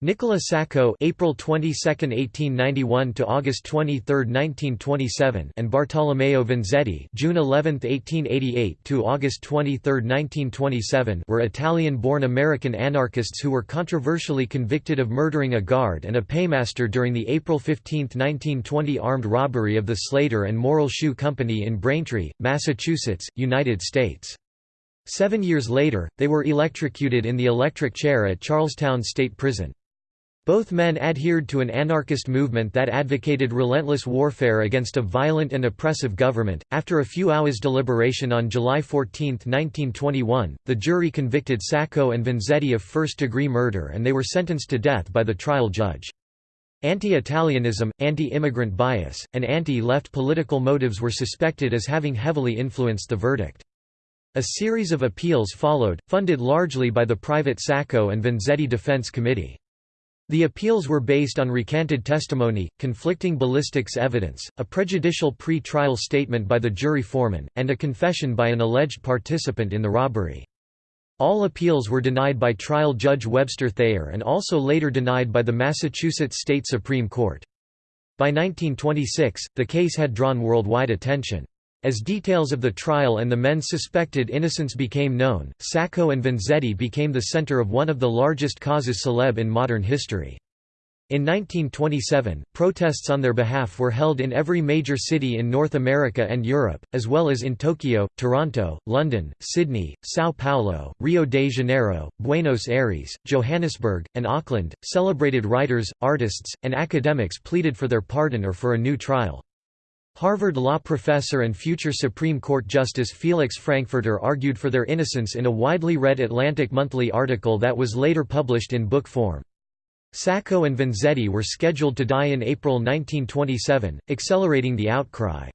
Nicola Sacco (April 22, 1891 to August 23, 1927) and Bartolomeo Vanzetti (June 11, 1888 to August 23, 1927) were Italian-born American anarchists who were controversially convicted of murdering a guard and a paymaster during the April 15, 1920 armed robbery of the Slater and Morrill Shoe Company in Braintree, Massachusetts, United States. Seven years later, they were electrocuted in the electric chair at Charlestown State Prison. Both men adhered to an anarchist movement that advocated relentless warfare against a violent and oppressive government. After a few hours' deliberation on July 14, 1921, the jury convicted Sacco and Vanzetti of first degree murder and they were sentenced to death by the trial judge. Anti-Italianism, anti-immigrant bias, and anti-left political motives were suspected as having heavily influenced the verdict. A series of appeals followed, funded largely by the private Sacco and Vanzetti Defense Committee. The appeals were based on recanted testimony, conflicting ballistics evidence, a prejudicial pre-trial statement by the jury foreman, and a confession by an alleged participant in the robbery. All appeals were denied by trial judge Webster Thayer and also later denied by the Massachusetts State Supreme Court. By 1926, the case had drawn worldwide attention. As details of the trial and the men's suspected innocence became known, Sacco and Vanzetti became the center of one of the largest causes célèbres in modern history. In 1927, protests on their behalf were held in every major city in North America and Europe, as well as in Tokyo, Toronto, London, Sydney, São Paulo, Rio de Janeiro, Buenos Aires, Johannesburg, and Auckland. Celebrated writers, artists, and academics pleaded for their pardon or for a new trial. Harvard law professor and future Supreme Court Justice Felix Frankfurter argued for their innocence in a widely read Atlantic Monthly article that was later published in book form. Sacco and Vanzetti were scheduled to die in April 1927, accelerating the outcry.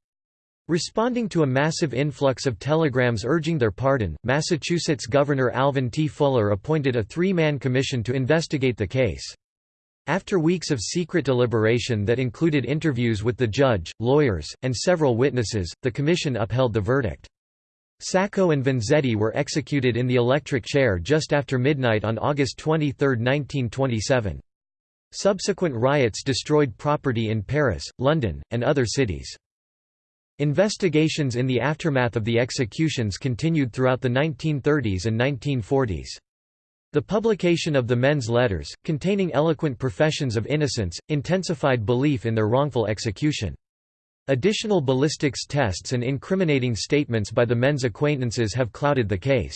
Responding to a massive influx of telegrams urging their pardon, Massachusetts Governor Alvin T. Fuller appointed a three-man commission to investigate the case. After weeks of secret deliberation that included interviews with the judge, lawyers, and several witnesses, the commission upheld the verdict. Sacco and Vanzetti were executed in the electric chair just after midnight on August 23, 1927. Subsequent riots destroyed property in Paris, London, and other cities. Investigations in the aftermath of the executions continued throughout the 1930s and 1940s. The publication of the men's letters, containing eloquent professions of innocence, intensified belief in their wrongful execution. Additional ballistics tests and incriminating statements by the men's acquaintances have clouded the case.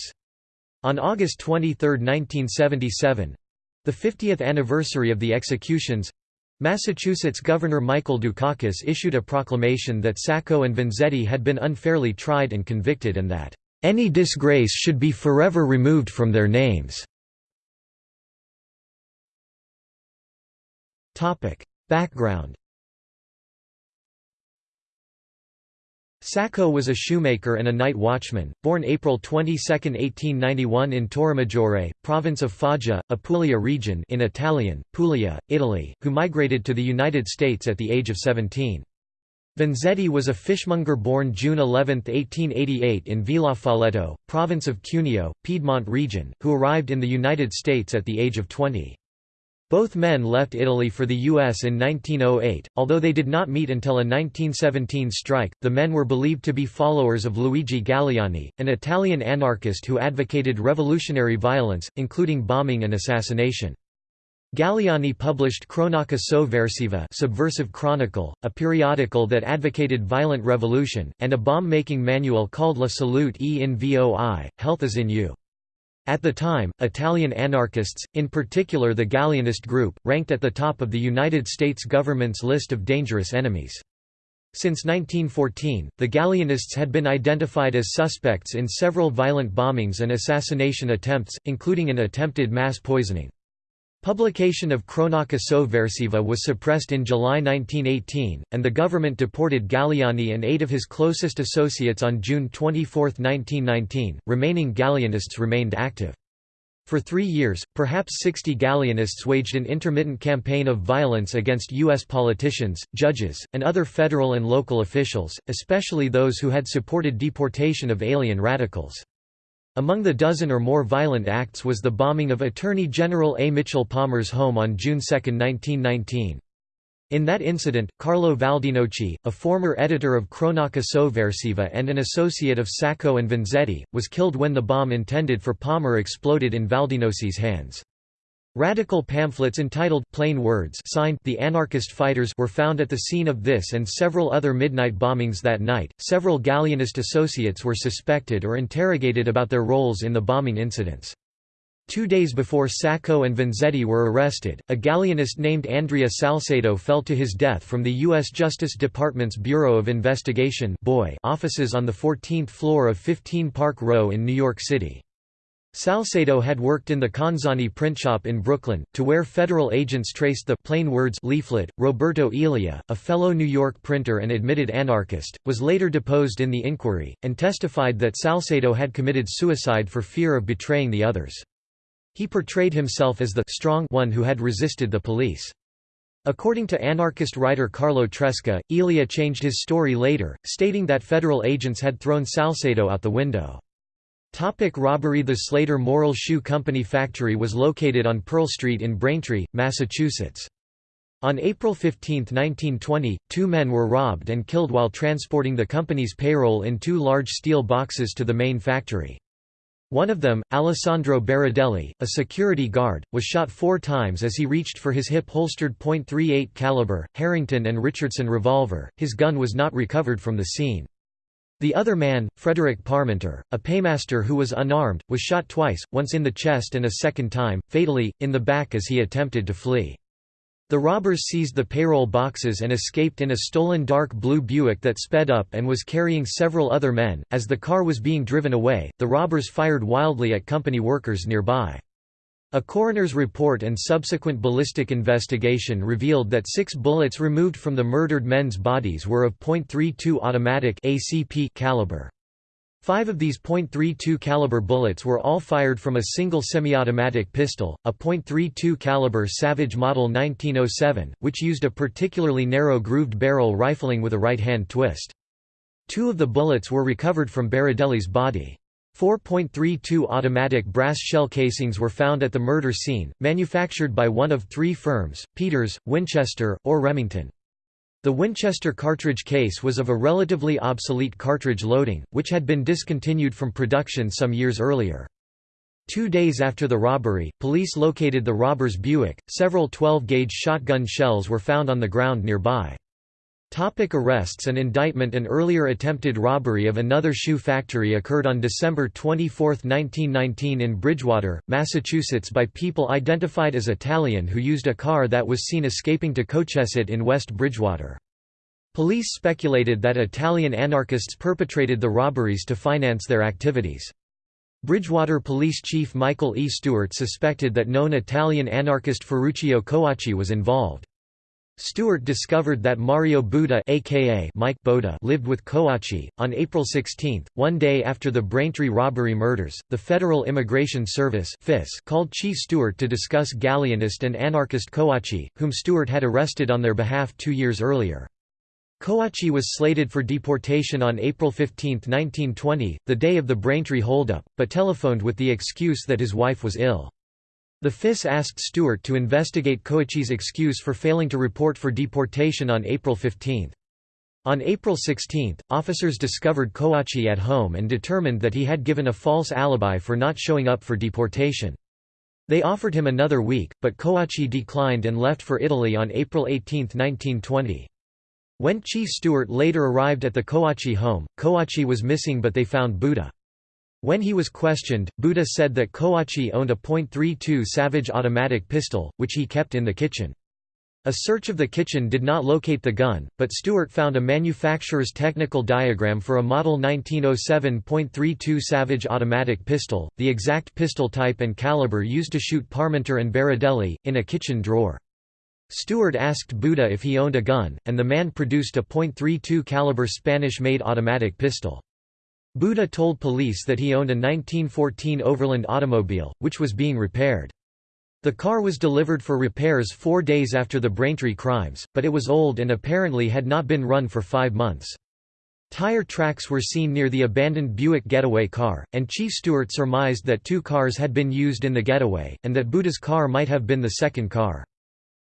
On August 23, 1977—the 50th anniversary of the executions, Massachusetts Governor Michael Dukakis issued a proclamation that Sacco and Vanzetti had been unfairly tried and convicted and that, "...any disgrace should be forever removed from their names." Background Sacco was a shoemaker and a night watchman, born April 22, 1891 in Torremaggiore, province of Foggia, Apulia region in Italian, Puglia, Italy, who migrated to the United States at the age of 17. Vanzetti was a fishmonger born June 11, 1888 in Villafalletto, province of Cuneo, Piedmont region, who arrived in the United States at the age of 20. Both men left Italy for the U.S. in 1908, although they did not meet until a 1917 strike. The men were believed to be followers of Luigi Galleani, an Italian anarchist who advocated revolutionary violence, including bombing and assassination. Galleani published Cronaca Sovversiva Subversive Chronicle, a periodical that advocated violent revolution, and a bomb-making manual called La Salute e in Voi, Health is in You. At the time, Italian anarchists, in particular the Galleanist group, ranked at the top of the United States government's list of dangerous enemies. Since 1914, the Galleanists had been identified as suspects in several violent bombings and assassination attempts, including an attempted mass poisoning. Publication of Cronaca Sovversiva was suppressed in July 1918, and the government deported Galleani and eight of his closest associates on June 24, 1919. Remaining Galleanists remained active. For three years, perhaps 60 Galleanists waged an intermittent campaign of violence against U.S. politicians, judges, and other federal and local officials, especially those who had supported deportation of alien radicals. Among the dozen or more violent acts was the bombing of Attorney General A. Mitchell Palmer's home on June 2, 1919. In that incident, Carlo Valdinoci, a former editor of Cronaca Sovversiva and an associate of Sacco and Vanzetti, was killed when the bomb intended for Palmer exploded in Valdinoci's hands. Radical pamphlets entitled Plain Words signed The Anarchist Fighters were found at the scene of this and several other midnight bombings that night. Several Galleanist associates were suspected or interrogated about their roles in the bombing incidents. Two days before Sacco and Vanzetti were arrested, a Galleanist named Andrea Salsedo fell to his death from the U.S. Justice Department's Bureau of Investigation offices on the 14th floor of 15 Park Row in New York City. Salsedo had worked in the Canzani print shop in Brooklyn, to where federal agents traced the plain words leaflet. Roberto Elia, a fellow New York printer and admitted anarchist, was later deposed in the inquiry, and testified that Salsedo had committed suicide for fear of betraying the others. He portrayed himself as the strong one who had resisted the police. According to anarchist writer Carlo Tresca, Elia changed his story later, stating that federal agents had thrown Salsedo out the window. Topic robbery The Slater Morrill Shoe Company factory was located on Pearl Street in Braintree, Massachusetts. On April 15, 1920, two men were robbed and killed while transporting the company's payroll in two large steel boxes to the main factory. One of them, Alessandro Berardelli, a security guard, was shot four times as he reached for his hip-holstered .38 caliber, Harrington and Richardson revolver. His gun was not recovered from the scene. The other man, Frederick Parmenter, a paymaster who was unarmed, was shot twice, once in the chest and a second time, fatally, in the back as he attempted to flee. The robbers seized the payroll boxes and escaped in a stolen dark blue Buick that sped up and was carrying several other men. As the car was being driven away, the robbers fired wildly at company workers nearby. A coroner's report and subsequent ballistic investigation revealed that six bullets removed from the murdered men's bodies were of .32 automatic ACP caliber. Five of these .32 caliber bullets were all fired from a single semi-automatic pistol, a .32 caliber Savage Model 1907, which used a particularly narrow grooved barrel rifling with a right-hand twist. Two of the bullets were recovered from Berardelli's body. 4.32 automatic brass shell casings were found at the murder scene, manufactured by one of three firms, Peters, Winchester, or Remington. The Winchester cartridge case was of a relatively obsolete cartridge loading, which had been discontinued from production some years earlier. Two days after the robbery, police located the robber's Buick. Several 12 gauge shotgun shells were found on the ground nearby. Topic arrests and indictment An earlier attempted robbery of another shoe factory occurred on December 24, 1919 in Bridgewater, Massachusetts by people identified as Italian who used a car that was seen escaping to Cochesett in West Bridgewater. Police speculated that Italian anarchists perpetrated the robberies to finance their activities. Bridgewater Police Chief Michael E. Stewart suspected that known Italian anarchist Ferruccio Coacci was involved. Stewart discovered that Mario Buda aka Mike Boda lived with Coacci. On April 16, one day after the Braintree robbery murders, the Federal Immigration Service called Chief Stewart to discuss Galleanist and anarchist Coacci, whom Stewart had arrested on their behalf two years earlier. Coacci was slated for deportation on April 15, 1920, the day of the Braintree holdup, but telephoned with the excuse that his wife was ill. The FIS asked Stewart to investigate Coacci's excuse for failing to report for deportation on April 15. On April 16, officers discovered Coacci at home and determined that he had given a false alibi for not showing up for deportation. They offered him another week, but Coacci declined and left for Italy on April 18, 1920. When Chief Stewart later arrived at the Coacci home, Coacci was missing but they found Buda. When he was questioned, Buda said that Coacci owned a .32 Savage automatic pistol, which he kept in the kitchen. A search of the kitchen did not locate the gun, but Stewart found a manufacturer's technical diagram for a Model 1907.32 Savage automatic pistol, the exact pistol type and caliber used to shoot Parmenter and Berardelli, in a kitchen drawer. Stewart asked Buda if he owned a gun, and the man produced a .32 caliber Spanish-made automatic pistol. Buda told police that he owned a 1914 Overland automobile, which was being repaired. The car was delivered for repairs four days after the Braintree crimes, but it was old and apparently had not been run for five months. Tire tracks were seen near the abandoned Buick getaway car, and Chief Stewart surmised that two cars had been used in the getaway, and that Buda's car might have been the second car.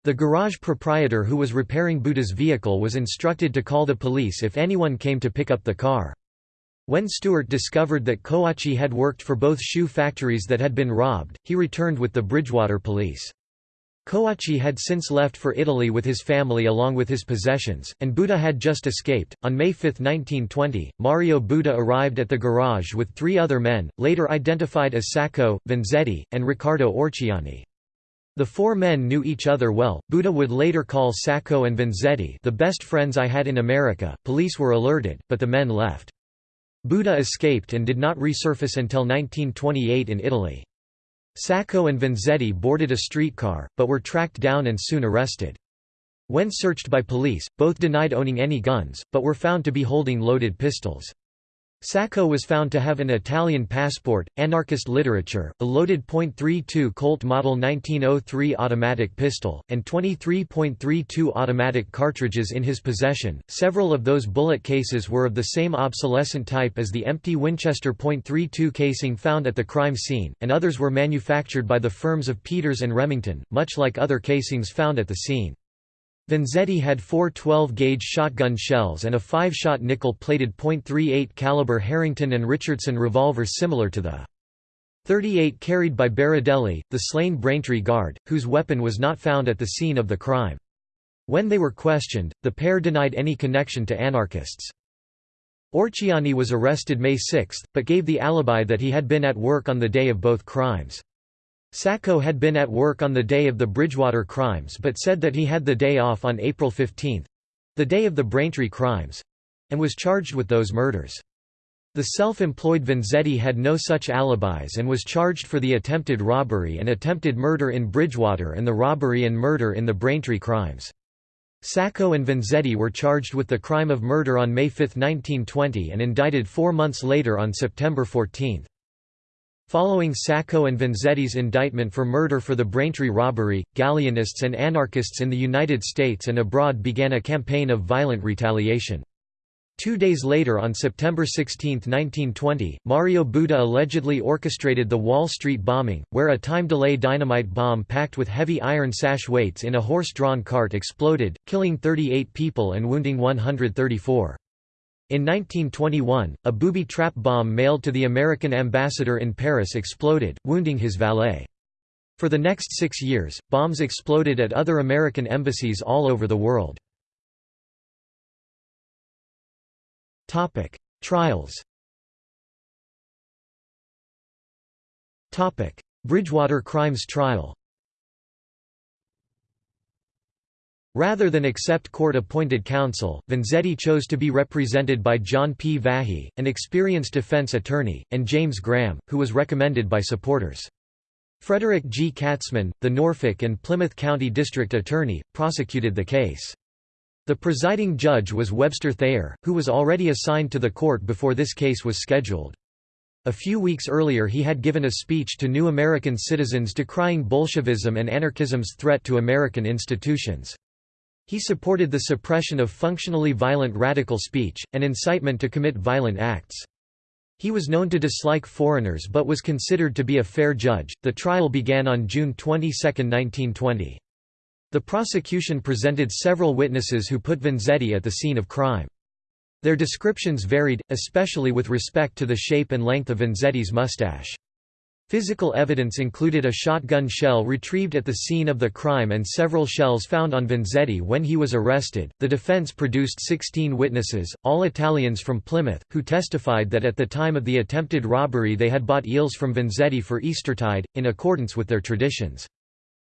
The garage proprietor who was repairing Buda's vehicle was instructed to call the police if anyone came to pick up the car. When Stewart discovered that Coacci had worked for both shoe factories that had been robbed, he returned with the Bridgewater police. Coacci had since left for Italy with his family along with his possessions, and Buda had just escaped. On May 5, 1920, Mario Buda arrived at the garage with three other men, later identified as Sacco, Vanzetti, and Riccardo Orciani. The four men knew each other well. Buda would later call Sacco and Vanzetti the best friends I had in America. Police were alerted, but the men left. Buda escaped and did not resurface until 1928 in Italy. Sacco and Vanzetti boarded a streetcar, but were tracked down and soon arrested. When searched by police, both denied owning any guns, but were found to be holding loaded pistols. Sacco was found to have an Italian passport, anarchist literature, a loaded .32 Colt Model 1903 automatic pistol, and 23.32 automatic cartridges in his possession. Several of those bullet cases were of the same obsolescent type as the empty Winchester .32 casing found at the crime scene, and others were manufactured by the firms of Peters and Remington, much like other casings found at the scene. Vanzetti had four 12-gauge shotgun shells and a five-shot nickel-plated .38 caliber Harrington and Richardson revolver similar to the 38 carried by Berardelli, the slain Braintree guard, whose weapon was not found at the scene of the crime. When they were questioned, the pair denied any connection to anarchists. Orciani was arrested May 6, but gave the alibi that he had been at work on the day of both crimes. Sacco had been at work on the day of the Bridgewater crimes but said that he had the day off on April 15—the day of the Braintree crimes—and was charged with those murders. The self-employed Vanzetti had no such alibis and was charged for the attempted robbery and attempted murder in Bridgewater and the robbery and murder in the Braintree crimes. Sacco and Vanzetti were charged with the crime of murder on May 5, 1920 and indicted four months later on September 14. Following Sacco and Vanzetti's indictment for murder for the Braintree robbery, Galleanists and anarchists in the United States and abroad began a campaign of violent retaliation. Two days later on September 16, 1920, Mario Buda allegedly orchestrated the Wall Street bombing, where a time-delay dynamite bomb packed with heavy iron sash weights in a horse-drawn cart exploded, killing 38 people and wounding 134. In 1921, a booby trap bomb mailed to the American ambassador in Paris exploded, wounding his valet. For the next six years, bombs exploded at other American embassies all over the world. Trials Bridgewater Crimes Trial Rather than accept court-appointed counsel, Vanzetti chose to be represented by John P. Vahey, an experienced defense attorney, and James Graham, who was recommended by supporters. Frederick G. Katzmann, the Norfolk and Plymouth County District Attorney, prosecuted the case. The presiding judge was Webster Thayer, who was already assigned to the court before this case was scheduled. A few weeks earlier he had given a speech to new American citizens decrying Bolshevism and anarchism's threat to American institutions. He supported the suppression of functionally violent radical speech, and incitement to commit violent acts. He was known to dislike foreigners but was considered to be a fair judge. The trial began on June 22, 1920. The prosecution presented several witnesses who put Vanzetti at the scene of crime. Their descriptions varied, especially with respect to the shape and length of Vanzetti's mustache. Physical evidence included a shotgun shell retrieved at the scene of the crime and several shells found on Vanzetti when he was arrested. The defense produced 16 witnesses, all Italians from Plymouth, who testified that at the time of the attempted robbery they had bought eels from Vanzetti for Eastertide, in accordance with their traditions.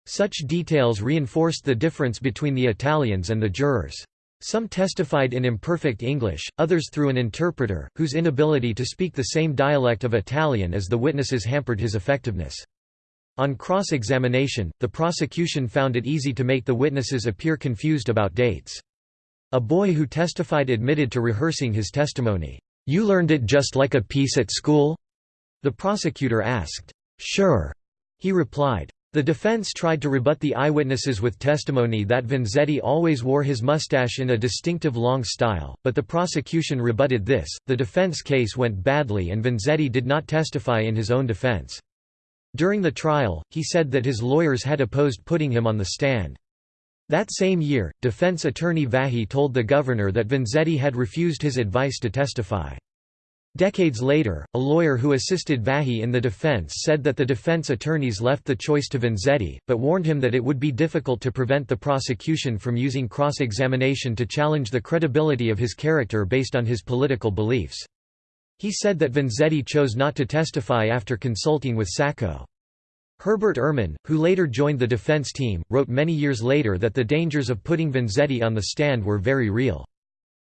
Such details reinforced the difference between the Italians and the jurors. Some testified in imperfect English, others through an interpreter, whose inability to speak the same dialect of Italian as the witnesses hampered his effectiveness. On cross-examination, the prosecution found it easy to make the witnesses appear confused about dates. A boy who testified admitted to rehearsing his testimony. "'You learned it just like a piece at school?' The prosecutor asked. "'Sure,' he replied. The defense tried to rebut the eyewitnesses with testimony that Vanzetti always wore his mustache in a distinctive long style, but the prosecution rebutted this. The defense case went badly and Vanzetti did not testify in his own defense. During the trial, he said that his lawyers had opposed putting him on the stand. That same year, defense attorney Vahey told the governor that Vanzetti had refused his advice to testify. Decades later, a lawyer who assisted Vahey in the defense said that the defense attorneys left the choice to Vanzetti, but warned him that it would be difficult to prevent the prosecution from using cross-examination to challenge the credibility of his character based on his political beliefs. He said that Vanzetti chose not to testify after consulting with Sacco. Herbert Ehrman, who later joined the defense team, wrote many years later that the dangers of putting Vanzetti on the stand were very real.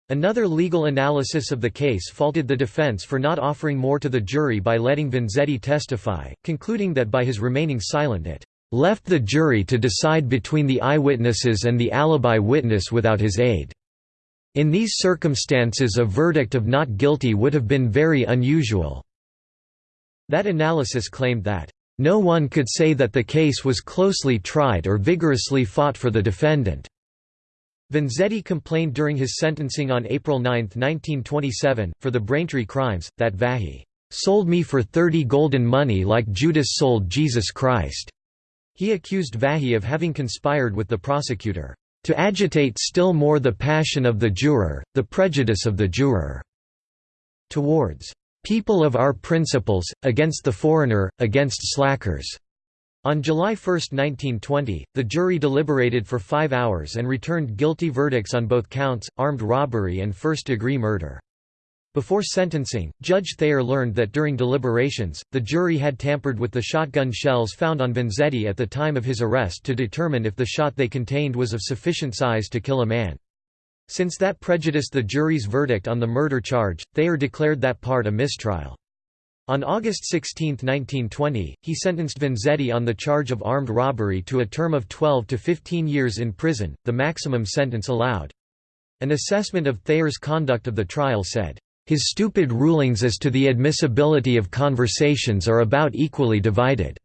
Another legal analysis of the case faulted the defense for not offering more to the jury by letting Vanzetti testify, concluding that by his remaining silent it left the jury to decide between the eyewitnesses and the alibi witness without his aid. In these circumstances a verdict of not guilty would have been very unusual." That analysis claimed that, "...no one could say that the case was closely tried or vigorously fought for the defendant." Vanzetti complained during his sentencing on April 9, 1927, for the Braintree crimes, that Vahey "...sold me for thirty golden money like Judas sold Jesus Christ." He accused Vahey of having conspired with the prosecutor, "...to agitate still more the passion of the juror, the prejudice of the juror," towards "...people of our principles, against the foreigner, against slackers." On July 1, 1920, the jury deliberated for five hours and returned guilty verdicts on both counts, armed robbery and first-degree murder. Before sentencing, Judge Thayer learned that during deliberations, the jury had tampered with the shotgun shells found on Vanzetti at the time of his arrest to determine if the shot they contained was of sufficient size to kill a man. Since that prejudiced the jury's verdict on the murder charge, Thayer declared that part a mistrial. On August 16, 1920, he sentenced Vanzetti on the charge of armed robbery to a term of 12 to 15 years in prison, the maximum sentence allowed. An assessment of Thayer's conduct of the trial said, "...his stupid rulings as to the admissibility of conversations are about equally divided."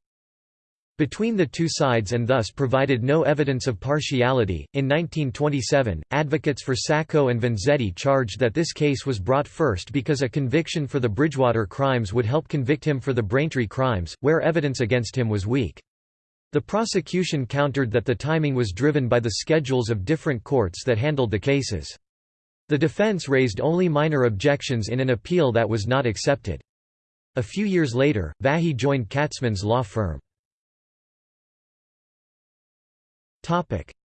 Between the two sides and thus provided no evidence of partiality. In 1927, advocates for Sacco and Vanzetti charged that this case was brought first because a conviction for the Bridgewater crimes would help convict him for the Braintree crimes, where evidence against him was weak. The prosecution countered that the timing was driven by the schedules of different courts that handled the cases. The defense raised only minor objections in an appeal that was not accepted. A few years later, Vahey joined Katzmann's law firm.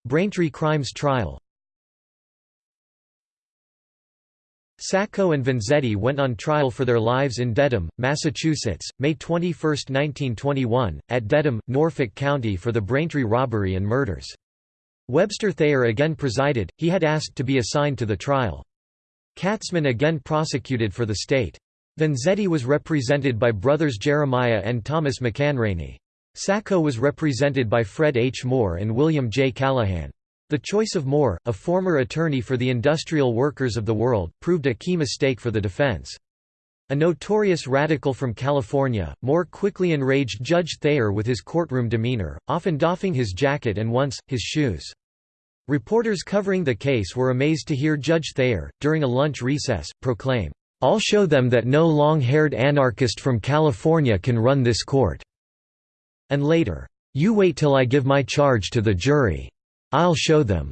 Braintree crimes trial Sacco and Vanzetti went on trial for their lives in Dedham, Massachusetts, May 21, 1921, at Dedham, Norfolk County for the Braintree robbery and murders. Webster Thayer again presided, he had asked to be assigned to the trial. Katzmann again prosecuted for the state. Vanzetti was represented by brothers Jeremiah and Thomas McAnarney. Sacco was represented by Fred H. Moore and William J. Callahan. The choice of Moore, a former attorney for the industrial workers of the world, proved a key mistake for the defense. A notorious radical from California, Moore quickly enraged Judge Thayer with his courtroom demeanor, often doffing his jacket and once, his shoes. Reporters covering the case were amazed to hear Judge Thayer, during a lunch recess, proclaim, "'I'll show them that no long-haired anarchist from California can run this court.' And later, "'You wait till I give my charge to the jury. I'll show them.'"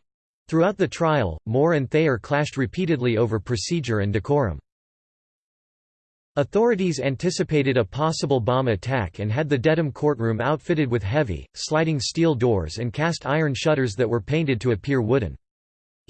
Throughout the trial, Moore and Thayer clashed repeatedly over procedure and decorum. Authorities anticipated a possible bomb attack and had the Dedham courtroom outfitted with heavy, sliding steel doors and cast iron shutters that were painted to appear wooden.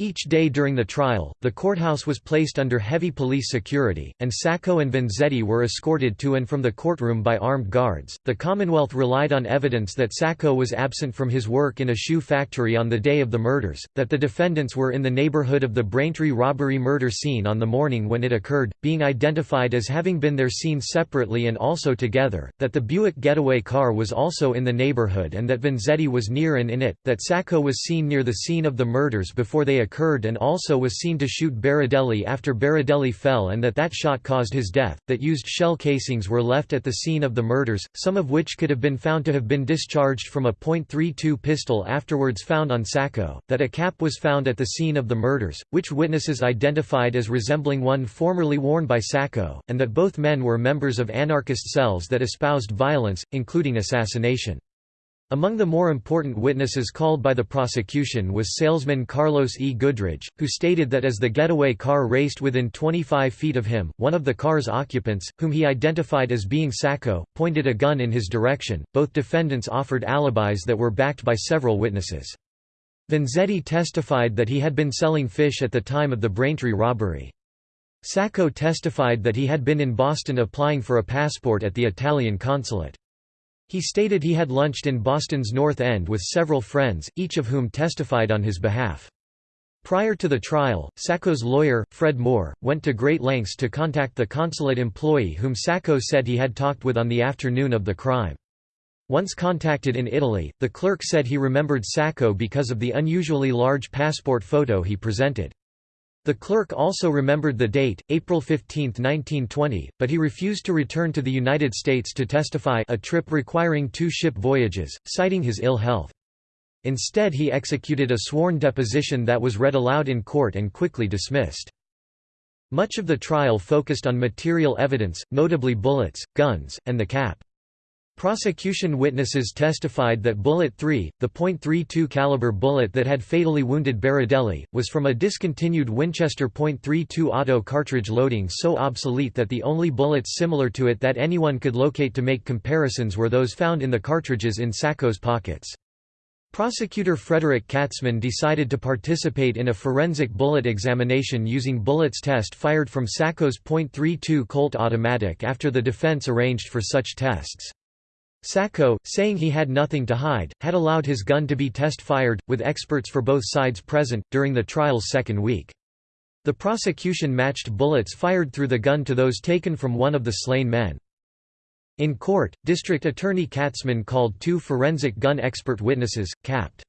Each day during the trial, the courthouse was placed under heavy police security, and Sacco and Vanzetti were escorted to and from the courtroom by armed guards. The Commonwealth relied on evidence that Sacco was absent from his work in a shoe factory on the day of the murders, that the defendants were in the neighborhood of the Braintree robbery murder scene on the morning when it occurred, being identified as having been there seen separately and also together, that the Buick getaway car was also in the neighborhood and that Vanzetti was near and in it, that Sacco was seen near the scene of the murders before they occurred and also was seen to shoot Berardelli after Berardelli fell and that that shot caused his death, that used shell casings were left at the scene of the murders, some of which could have been found to have been discharged from a .32 pistol afterwards found on Sacco, that a cap was found at the scene of the murders, which witnesses identified as resembling one formerly worn by Sacco, and that both men were members of anarchist cells that espoused violence, including assassination. Among the more important witnesses called by the prosecution was salesman Carlos E. Goodridge, who stated that as the getaway car raced within 25 feet of him, one of the car's occupants, whom he identified as being Sacco, pointed a gun in his direction. Both defendants offered alibis that were backed by several witnesses. Vanzetti testified that he had been selling fish at the time of the Braintree robbery. Sacco testified that he had been in Boston applying for a passport at the Italian consulate. He stated he had lunched in Boston's North End with several friends, each of whom testified on his behalf. Prior to the trial, Sacco's lawyer, Fred Moore, went to great lengths to contact the consulate employee whom Sacco said he had talked with on the afternoon of the crime. Once contacted in Italy, the clerk said he remembered Sacco because of the unusually large passport photo he presented. The clerk also remembered the date, April 15, 1920, but he refused to return to the United States to testify a trip requiring two ship voyages, citing his ill health. Instead he executed a sworn deposition that was read aloud in court and quickly dismissed. Much of the trial focused on material evidence, notably bullets, guns, and the cap. Prosecution witnesses testified that Bullet 3, the .32 caliber bullet that had fatally wounded Berardelli, was from a discontinued Winchester .32 auto cartridge loading so obsolete that the only bullets similar to it that anyone could locate to make comparisons were those found in the cartridges in Sacco's pockets. Prosecutor Frederick Katzmann decided to participate in a forensic bullet examination using bullets test fired from Sacco's .32 Colt automatic after the defense arranged for such tests. Sacco, saying he had nothing to hide, had allowed his gun to be test-fired, with experts for both sides present, during the trial's second week. The prosecution matched bullets fired through the gun to those taken from one of the slain men. In court, District Attorney Katzmann called two forensic gun expert witnesses, Capt.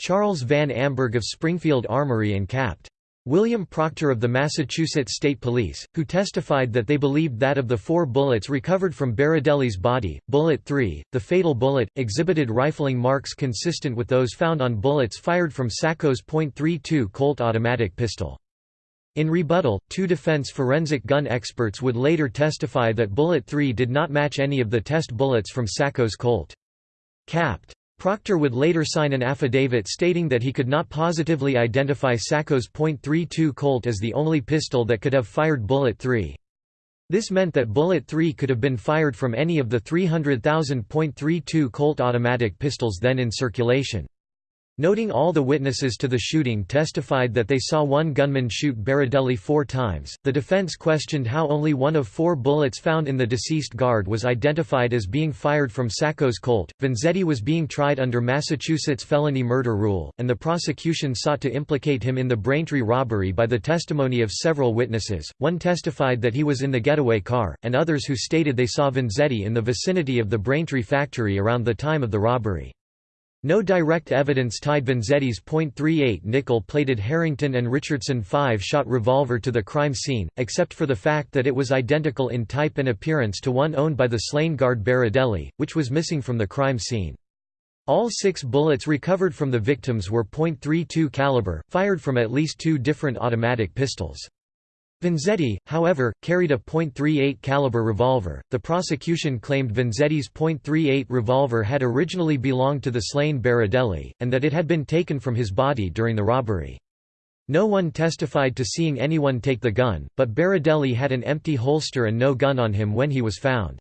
Charles Van Amburgh of Springfield Armory and Capt. William Proctor of the Massachusetts State Police, who testified that they believed that of the four bullets recovered from Berardelli's body, Bullet 3, the fatal bullet, exhibited rifling marks consistent with those found on bullets fired from Sacco's .32 Colt automatic pistol. In rebuttal, two defense forensic gun experts would later testify that Bullet 3 did not match any of the test bullets from Sacco's Colt. Capt. Proctor would later sign an affidavit stating that he could not positively identify Sacco's .32 Colt as the only pistol that could have fired Bullet 3. This meant that Bullet 3 could have been fired from any of the 300,000 .32 Colt automatic pistols then in circulation. Noting all the witnesses to the shooting testified that they saw one gunman shoot Berardelli four times, the defense questioned how only one of four bullets found in the deceased guard was identified as being fired from Sacco's Colt. Vanzetti was being tried under Massachusetts felony murder rule, and the prosecution sought to implicate him in the Braintree robbery by the testimony of several witnesses. One testified that he was in the getaway car, and others who stated they saw Vanzetti in the vicinity of the Braintree factory around the time of the robbery. No direct evidence tied Vanzetti's .38 nickel-plated Harrington and Richardson 5-shot revolver to the crime scene, except for the fact that it was identical in type and appearance to one owned by the slain guard Berardelli, which was missing from the crime scene. All six bullets recovered from the victims were .32 caliber, fired from at least two different automatic pistols. Vanzetti, however, carried a .38 caliber revolver. The prosecution claimed Vanzetti's .38 revolver had originally belonged to the slain Berardelli, and that it had been taken from his body during the robbery. No one testified to seeing anyone take the gun, but Berardelli had an empty holster and no gun on him when he was found.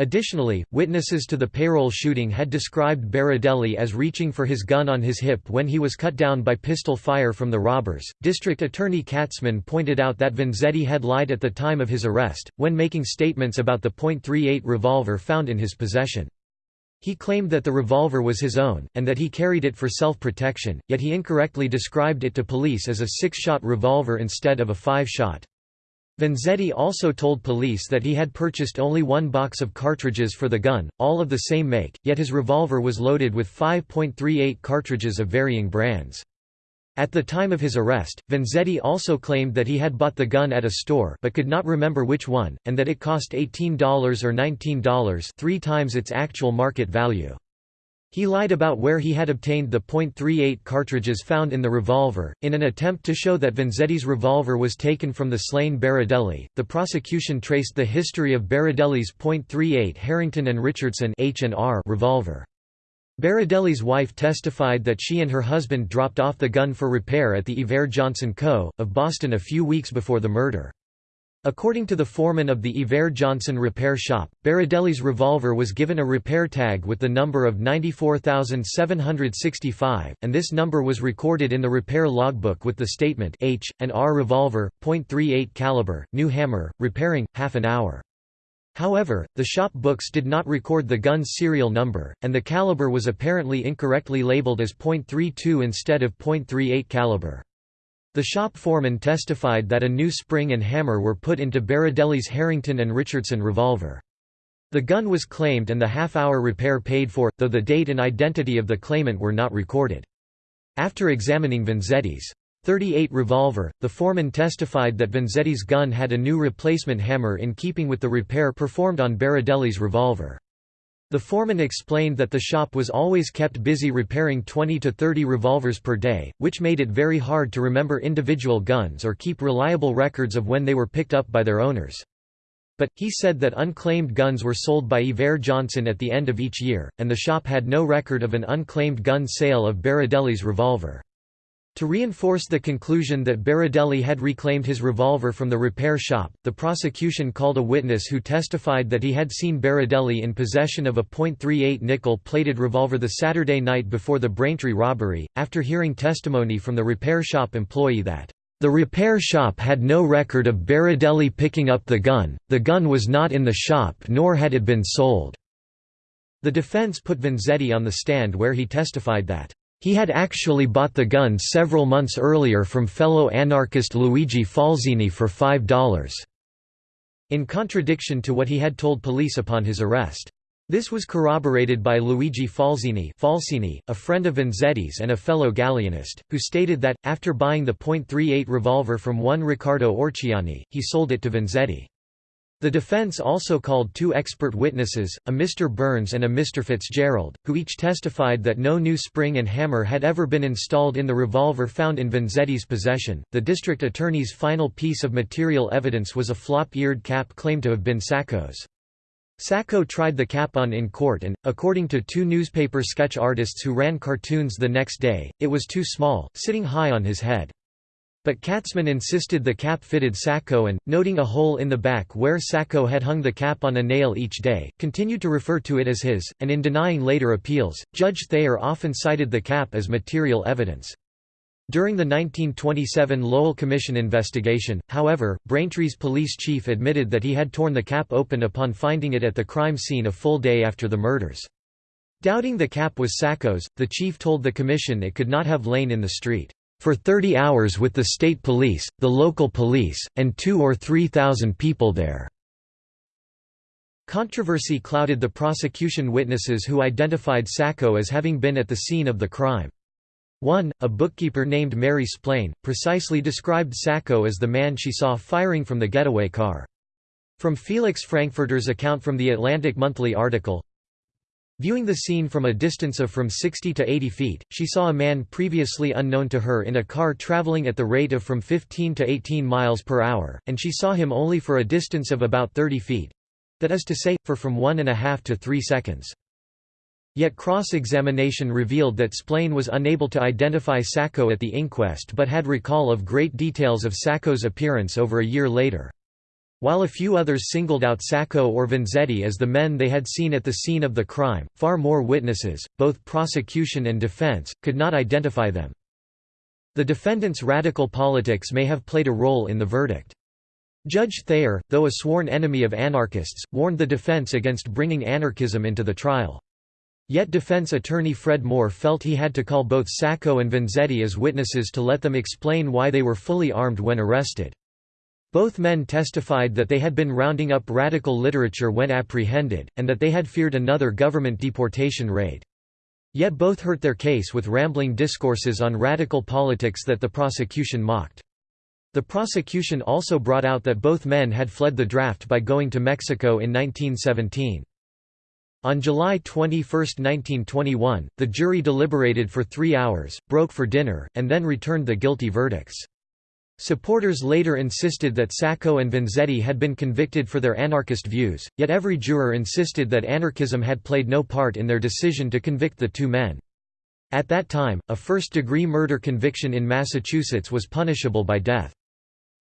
Additionally, witnesses to the payroll shooting had described Berardelli as reaching for his gun on his hip when he was cut down by pistol fire from the robbers. District Attorney Katzmann pointed out that Vanzetti had lied at the time of his arrest, when making statements about the .38 revolver found in his possession. He claimed that the revolver was his own, and that he carried it for self-protection, yet he incorrectly described it to police as a six-shot revolver instead of a five-shot. Vanzetti also told police that he had purchased only one box of cartridges for the gun, all of the same make, yet his revolver was loaded with 5.38 cartridges of varying brands. At the time of his arrest, Vanzetti also claimed that he had bought the gun at a store but could not remember which one, and that it cost $18 or $19 three times its actual market value. He lied about where he had obtained the .38 cartridges found in the revolver. In an attempt to show that Vanzetti's revolver was taken from the slain Berardelli, the prosecution traced the history of Berardelli's .38 Harrington and Richardson H&R revolver. Berardelli's wife testified that she and her husband dropped off the gun for repair at the Iver Johnson Co. of Boston a few weeks before the murder. According to the foreman of the Iver Johnson repair shop, Berardelli's revolver was given a repair tag with the number of 94765, and this number was recorded in the repair logbook with the statement H and R revolver, .38 caliber, new hammer, repairing, half an hour. However, the shop books did not record the gun's serial number, and the caliber was apparently incorrectly labeled as .32 instead of .38 caliber. The shop foreman testified that a new spring and hammer were put into Berardelli's Harrington and Richardson revolver. The gun was claimed and the half-hour repair paid for, though the date and identity of the claimant were not recorded. After examining Vanzetti's 38 revolver, the foreman testified that Vanzetti's gun had a new replacement hammer in keeping with the repair performed on Berardelli's revolver. The foreman explained that the shop was always kept busy repairing 20 to 30 revolvers per day, which made it very hard to remember individual guns or keep reliable records of when they were picked up by their owners. But, he said that unclaimed guns were sold by Iver Johnson at the end of each year, and the shop had no record of an unclaimed gun sale of Berardelli's revolver. To reinforce the conclusion that Berardelli had reclaimed his revolver from the repair shop, the prosecution called a witness who testified that he had seen Berardelli in possession of a .38 nickel-plated revolver the Saturday night before the Braintree robbery, after hearing testimony from the repair shop employee that the repair shop had no record of Berardelli picking up the gun, the gun was not in the shop nor had it been sold." The defense put Vanzetti on the stand where he testified that he had actually bought the gun several months earlier from fellow anarchist Luigi Falzini for $5. In contradiction to what he had told police upon his arrest. This was corroborated by Luigi Falzini Falsini, a friend of Vanzetti's and a fellow Galleanist, who stated that, after buying the .38 revolver from one Riccardo Orciani, he sold it to Vanzetti. The defense also called two expert witnesses, a Mr. Burns and a Mr. Fitzgerald, who each testified that no new spring and hammer had ever been installed in the revolver found in Vanzetti's possession. The district attorney's final piece of material evidence was a flop-eared cap claimed to have been Sacco's. Sacco tried the cap on in court and, according to two newspaper sketch artists who ran cartoons the next day, it was too small, sitting high on his head. But Katzmann insisted the cap fitted Sacco and, noting a hole in the back where Sacco had hung the cap on a nail each day, continued to refer to it as his, and in denying later appeals, Judge Thayer often cited the cap as material evidence. During the 1927 Lowell Commission investigation, however, Braintree's police chief admitted that he had torn the cap open upon finding it at the crime scene a full day after the murders. Doubting the cap was Sacco's, the chief told the commission it could not have lain in the street for 30 hours with the state police, the local police, and two or three thousand people there." Controversy clouded the prosecution witnesses who identified Sacco as having been at the scene of the crime. One, a bookkeeper named Mary Splain, precisely described Sacco as the man she saw firing from the getaway car. From Felix Frankfurter's account from the Atlantic Monthly article, Viewing the scene from a distance of from 60 to 80 feet, she saw a man previously unknown to her in a car traveling at the rate of from 15 to 18 miles per hour, and she saw him only for a distance of about 30 feet—that is to say, for from one and a half to three seconds. Yet cross-examination revealed that Splain was unable to identify Sacco at the inquest but had recall of great details of Sacco's appearance over a year later. While a few others singled out Sacco or Vanzetti as the men they had seen at the scene of the crime, far more witnesses, both prosecution and defense, could not identify them. The defendant's radical politics may have played a role in the verdict. Judge Thayer, though a sworn enemy of anarchists, warned the defense against bringing anarchism into the trial. Yet defense attorney Fred Moore felt he had to call both Sacco and Vanzetti as witnesses to let them explain why they were fully armed when arrested. Both men testified that they had been rounding up radical literature when apprehended, and that they had feared another government deportation raid. Yet both hurt their case with rambling discourses on radical politics that the prosecution mocked. The prosecution also brought out that both men had fled the draft by going to Mexico in 1917. On July 21, 1921, the jury deliberated for three hours, broke for dinner, and then returned the guilty verdicts. Supporters later insisted that Sacco and Vanzetti had been convicted for their anarchist views, yet every juror insisted that anarchism had played no part in their decision to convict the two men. At that time, a first-degree murder conviction in Massachusetts was punishable by death.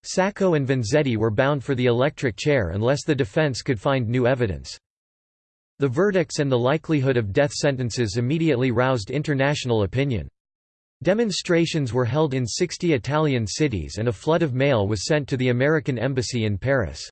Sacco and Vanzetti were bound for the electric chair unless the defense could find new evidence. The verdicts and the likelihood of death sentences immediately roused international opinion. Demonstrations were held in 60 Italian cities and a flood of mail was sent to the American Embassy in Paris.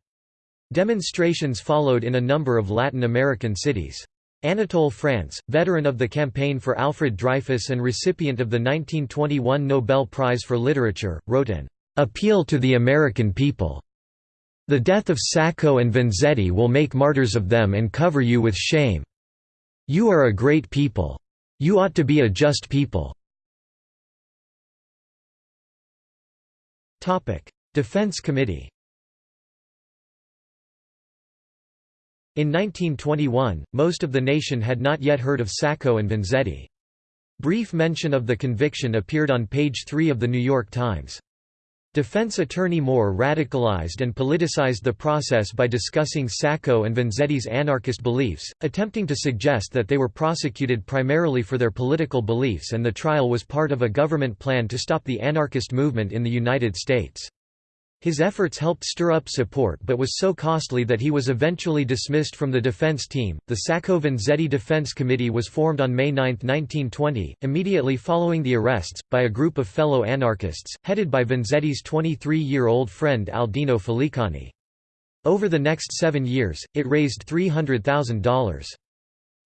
Demonstrations followed in a number of Latin American cities. Anatole France, veteran of the campaign for Alfred Dreyfus and recipient of the 1921 Nobel Prize for Literature, wrote an "'Appeal to the American People' The death of Sacco and Vanzetti will make martyrs of them and cover you with shame. You are a great people. You ought to be a just people. Defense Committee In 1921, most of the nation had not yet heard of Sacco and Vanzetti. Brief mention of the conviction appeared on page 3 of The New York Times. Defense attorney Moore radicalized and politicized the process by discussing Sacco and Vanzetti's anarchist beliefs, attempting to suggest that they were prosecuted primarily for their political beliefs and the trial was part of a government plan to stop the anarchist movement in the United States. His efforts helped stir up support but was so costly that he was eventually dismissed from the defense team. The Sacco Vanzetti Defense Committee was formed on May 9, 1920, immediately following the arrests, by a group of fellow anarchists, headed by Vanzetti's 23-year-old friend Aldino Felicani. Over the next seven years, it raised $300,000.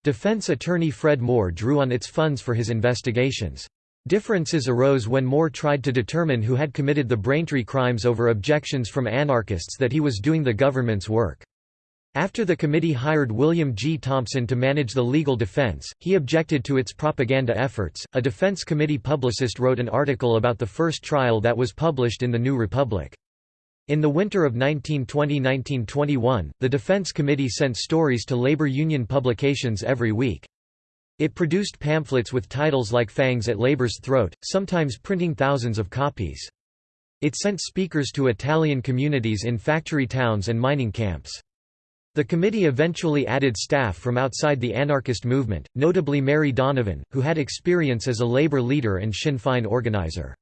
Defense attorney Fred Moore drew on its funds for his investigations. Differences arose when Moore tried to determine who had committed the Braintree crimes over objections from anarchists that he was doing the government's work. After the committee hired William G. Thompson to manage the legal defense, he objected to its propaganda efforts. A defense committee publicist wrote an article about the first trial that was published in the New Republic. In the winter of 1920–1921, the Defense Committee sent stories to labor union publications every week. It produced pamphlets with titles like Fangs at Labor's Throat, sometimes printing thousands of copies. It sent speakers to Italian communities in factory towns and mining camps. The committee eventually added staff from outside the anarchist movement, notably Mary Donovan, who had experience as a labor leader and Sinn Féin organizer.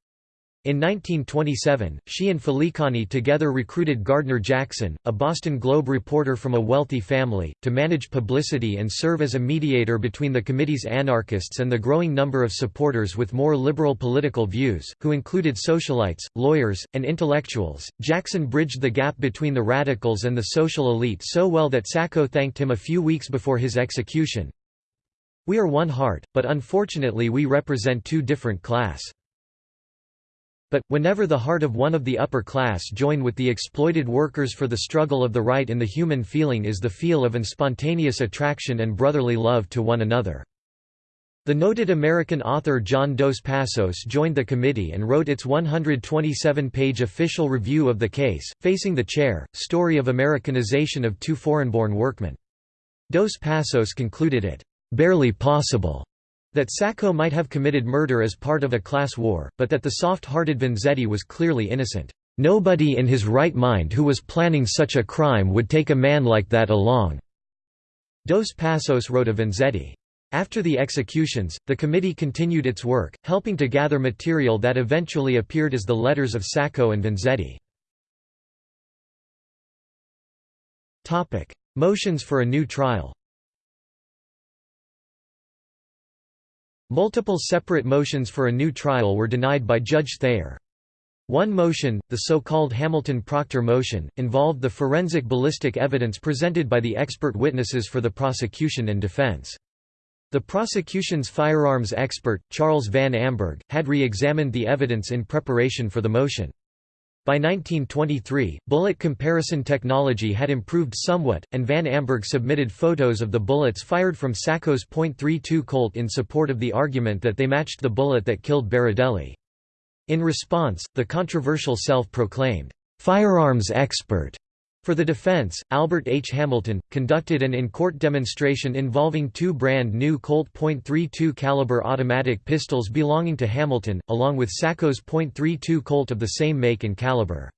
In 1927, she and Felicani together recruited Gardner Jackson, a Boston Globe reporter from a wealthy family, to manage publicity and serve as a mediator between the committee's anarchists and the growing number of supporters with more liberal political views, who included socialites, lawyers, and intellectuals. Jackson bridged the gap between the radicals and the social elite so well that Sacco thanked him a few weeks before his execution. We are one heart, but unfortunately we represent two different class. But, whenever the heart of one of the upper class join with the exploited workers for the struggle of the right in the human feeling is the feel of an spontaneous attraction and brotherly love to one another. The noted American author John Dos Passos joined the committee and wrote its 127-page official review of the case, Facing the Chair, Story of Americanization of Two Foreign-Born Workmen. Dos Passos concluded it, "...barely possible." That Sacco might have committed murder as part of a class war, but that the soft-hearted Vanzetti was clearly innocent. Nobody in his right mind who was planning such a crime would take a man like that along." Dos Passos wrote of Vanzetti. After the executions, the committee continued its work, helping to gather material that eventually appeared as the letters of Sacco and Vanzetti. Motions for a new trial Multiple separate motions for a new trial were denied by Judge Thayer. One motion, the so-called Hamilton-Proctor motion, involved the forensic ballistic evidence presented by the expert witnesses for the prosecution and defense. The prosecution's firearms expert, Charles Van Amburgh, had re-examined the evidence in preparation for the motion. By 1923, bullet comparison technology had improved somewhat, and Van Amburgh submitted photos of the bullets fired from Sacco's .32 Colt in support of the argument that they matched the bullet that killed Berardelli. In response, the controversial self-proclaimed firearms expert for the defense, Albert H. Hamilton, conducted an in-court demonstration involving two brand new Colt .32 caliber automatic pistols belonging to Hamilton, along with Sacco's .32 Colt of the same make and caliber.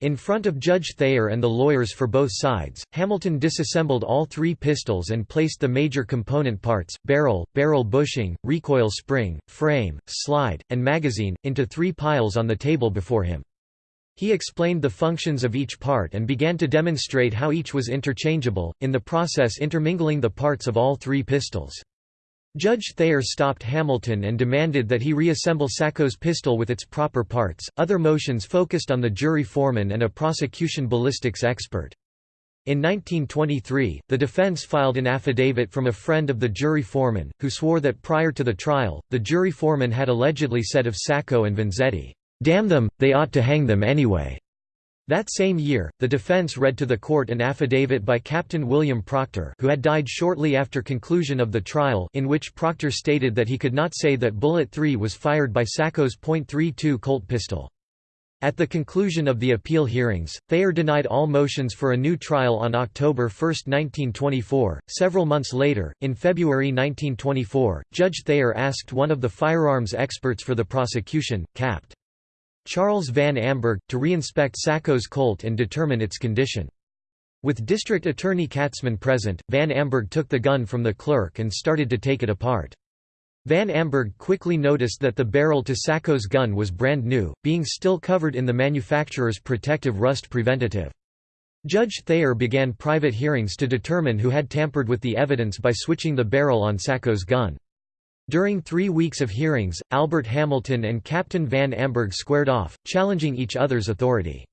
In front of Judge Thayer and the lawyers for both sides, Hamilton disassembled all three pistols and placed the major component parts, barrel, barrel bushing, recoil spring, frame, slide, and magazine, into three piles on the table before him. He explained the functions of each part and began to demonstrate how each was interchangeable, in the process intermingling the parts of all three pistols. Judge Thayer stopped Hamilton and demanded that he reassemble Sacco's pistol with its proper parts. Other motions focused on the jury foreman and a prosecution ballistics expert. In 1923, the defense filed an affidavit from a friend of the jury foreman, who swore that prior to the trial, the jury foreman had allegedly said of Sacco and Vanzetti, Damn them, they ought to hang them anyway. That same year, the defense read to the court an affidavit by Captain William Proctor who had died shortly after conclusion of the trial in which Proctor stated that he could not say that bullet 3 was fired by Sacco's .32 Colt pistol. At the conclusion of the appeal hearings, Thayer denied all motions for a new trial on October 1, 1924. Several months later, in February 1924, Judge Thayer asked one of the firearms experts for the prosecution, Capt. Charles Van Amburgh, to reinspect Sacco's Colt and determine its condition. With District Attorney Katzmann present, Van Amburgh took the gun from the clerk and started to take it apart. Van Amburgh quickly noticed that the barrel to Sacco's gun was brand new, being still covered in the manufacturer's protective rust preventative. Judge Thayer began private hearings to determine who had tampered with the evidence by switching the barrel on Sacco's gun. During three weeks of hearings, Albert Hamilton and Captain Van Amburgh squared off, challenging each other's authority.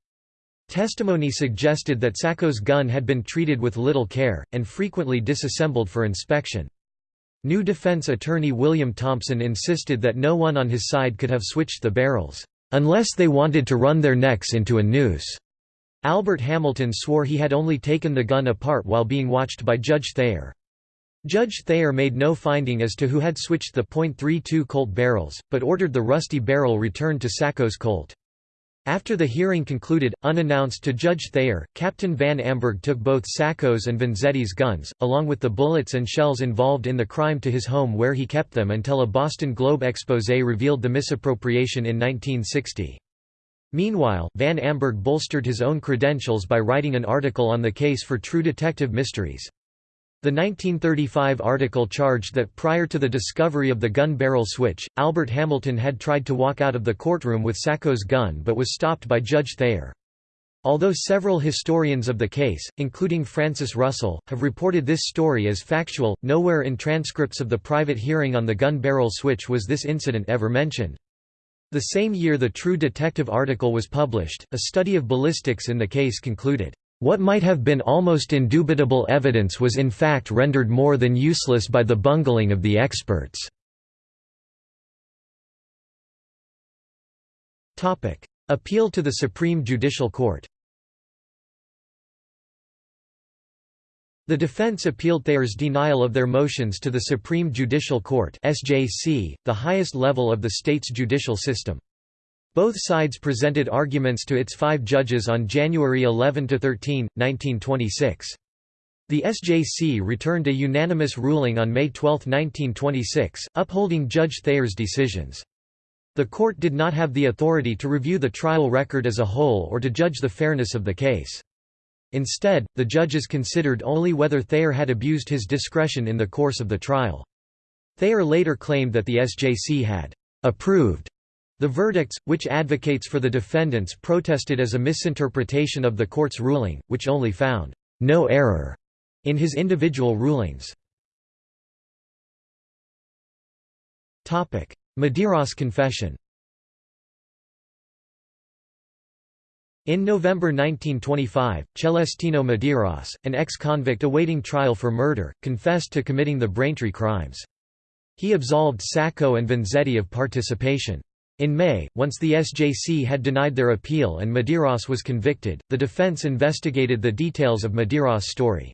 Testimony suggested that Sacco's gun had been treated with little care, and frequently disassembled for inspection. New defense attorney William Thompson insisted that no one on his side could have switched the barrels, "...unless they wanted to run their necks into a noose." Albert Hamilton swore he had only taken the gun apart while being watched by Judge Thayer. Judge Thayer made no finding as to who had switched the .32 Colt barrels, but ordered the rusty barrel returned to Sacco's Colt. After the hearing concluded, unannounced to Judge Thayer, Captain Van Amburgh took both Sacco's and Vanzetti's guns, along with the bullets and shells involved in the crime to his home where he kept them until a Boston Globe exposé revealed the misappropriation in 1960. Meanwhile, Van Amburgh bolstered his own credentials by writing an article on the case for True Detective Mysteries. The 1935 article charged that prior to the discovery of the gun barrel switch, Albert Hamilton had tried to walk out of the courtroom with Sacco's gun but was stopped by Judge Thayer. Although several historians of the case, including Francis Russell, have reported this story as factual, nowhere in transcripts of the private hearing on the gun barrel switch was this incident ever mentioned. The same year the True Detective article was published, a study of ballistics in the case concluded, what might have been almost indubitable evidence was in fact rendered more than useless by the bungling of the experts. Appeal to the Supreme Judicial Court The defense appealed Thayer's denial of their motions to the Supreme Judicial Court SJC, the highest level of the state's judicial system. Both sides presented arguments to its five judges on January 11–13, 1926. The SJC returned a unanimous ruling on May 12, 1926, upholding Judge Thayer's decisions. The court did not have the authority to review the trial record as a whole or to judge the fairness of the case. Instead, the judges considered only whether Thayer had abused his discretion in the course of the trial. Thayer later claimed that the SJC had approved the verdicts, which advocates for the defendants protested as a misinterpretation of the court's ruling, which only found no error in his individual rulings. Medeiros confession In November 1925, Celestino Medeiros, an ex-convict awaiting trial for murder, confessed to committing the Braintree crimes. He absolved Sacco and Vanzetti of participation. In May, once the SJC had denied their appeal and Medeiros was convicted, the defense investigated the details of Medeiros' story.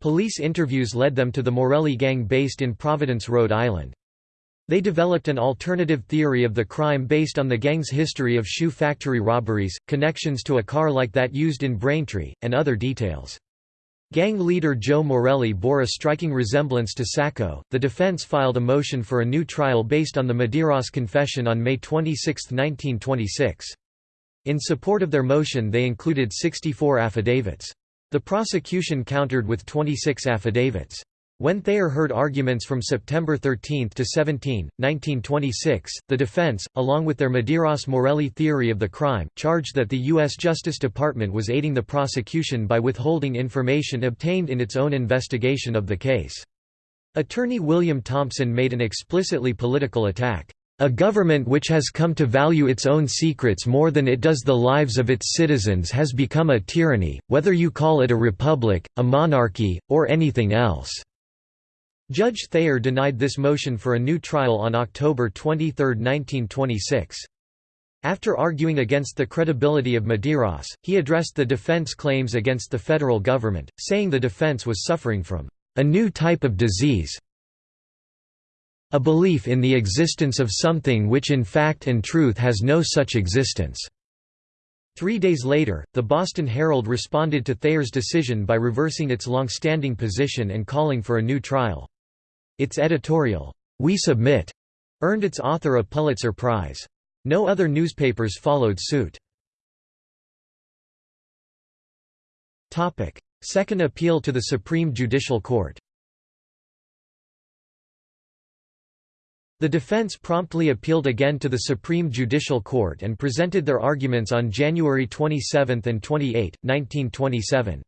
Police interviews led them to the Morelli gang based in Providence, Rhode Island. They developed an alternative theory of the crime based on the gang's history of shoe factory robberies, connections to a car like that used in Braintree, and other details. Gang leader Joe Morelli bore a striking resemblance to Sacco. The defense filed a motion for a new trial based on the Medeiros confession on May 26, 1926. In support of their motion, they included 64 affidavits. The prosecution countered with 26 affidavits. When Thayer heard arguments from September 13 to 17, 1926, the defense, along with their Medeiros-Morelli theory of the crime, charged that the U.S. Justice Department was aiding the prosecution by withholding information obtained in its own investigation of the case. Attorney William Thompson made an explicitly political attack. A government which has come to value its own secrets more than it does the lives of its citizens has become a tyranny, whether you call it a republic, a monarchy, or anything else. Judge Thayer denied this motion for a new trial on October 23, 1926. After arguing against the credibility of Medeiros, he addressed the defense claims against the federal government, saying the defense was suffering from a new type of disease a belief in the existence of something which in fact and truth has no such existence." Three days later, the Boston Herald responded to Thayer's decision by reversing its long-standing position and calling for a new trial. Its editorial, We Submit, earned its author a Pulitzer Prize. No other newspapers followed suit. Second appeal to the Supreme Judicial Court The defense promptly appealed again to the Supreme Judicial Court and presented their arguments on January 27 and 28, 1927.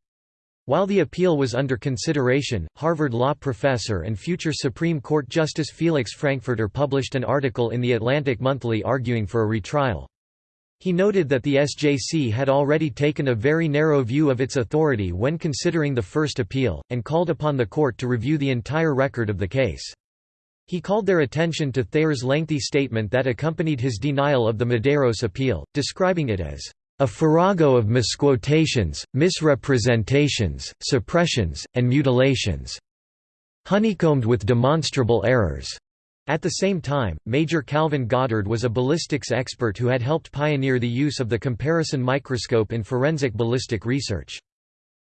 While the appeal was under consideration, Harvard law professor and future Supreme Court Justice Felix Frankfurter published an article in the Atlantic Monthly arguing for a retrial. He noted that the SJC had already taken a very narrow view of its authority when considering the first appeal, and called upon the court to review the entire record of the case. He called their attention to Thayer's lengthy statement that accompanied his denial of the Medeiros appeal, describing it as a farrago of misquotations, misrepresentations, suppressions, and mutilations, honeycombed with demonstrable errors. At the same time, Major Calvin Goddard was a ballistics expert who had helped pioneer the use of the comparison microscope in forensic ballistic research.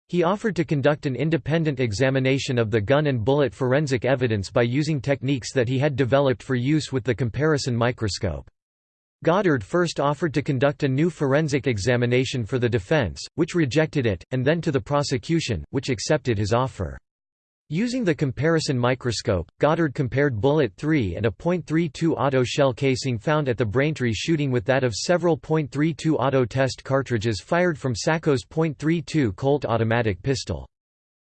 He offered to conduct an independent examination of the gun and bullet forensic evidence by using techniques that he had developed for use with the comparison microscope. Goddard first offered to conduct a new forensic examination for the defense, which rejected it, and then to the prosecution, which accepted his offer. Using the comparison microscope, Goddard compared bullet 3 and a .32 auto shell casing found at the Braintree shooting with that of several .32 auto test cartridges fired from Sacco's .32 Colt automatic pistol.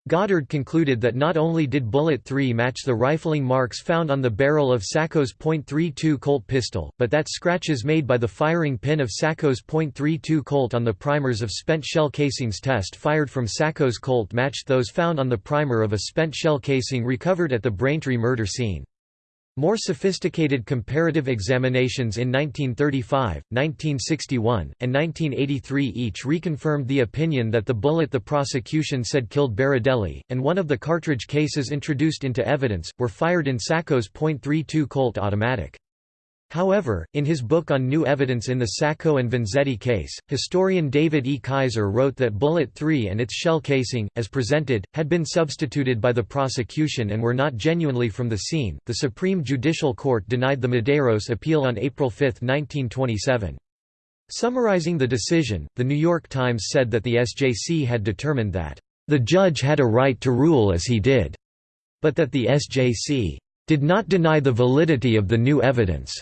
Goddard concluded that not only did bullet 3 match the rifling marks found on the barrel of Sacco's .32 Colt pistol, but that scratches made by the firing pin of Sacco's .32 Colt on the primers of spent shell casings test fired from Sacco's Colt matched those found on the primer of a spent shell casing recovered at the Braintree murder scene. More sophisticated comparative examinations in 1935, 1961, and 1983 each reconfirmed the opinion that the bullet the prosecution said killed Berardelli, and one of the cartridge cases introduced into evidence, were fired in Sacco's .32 Colt automatic. However, in his book on new evidence in the Sacco and Vanzetti case, historian David E. Kaiser wrote that Bullet 3 and its shell casing, as presented, had been substituted by the prosecution and were not genuinely from the scene. The Supreme Judicial Court denied the Medeiros appeal on April 5, 1927. Summarizing the decision, The New York Times said that the SJC had determined that, "...the judge had a right to rule as he did," but that the SJC did not deny the validity of the new evidence.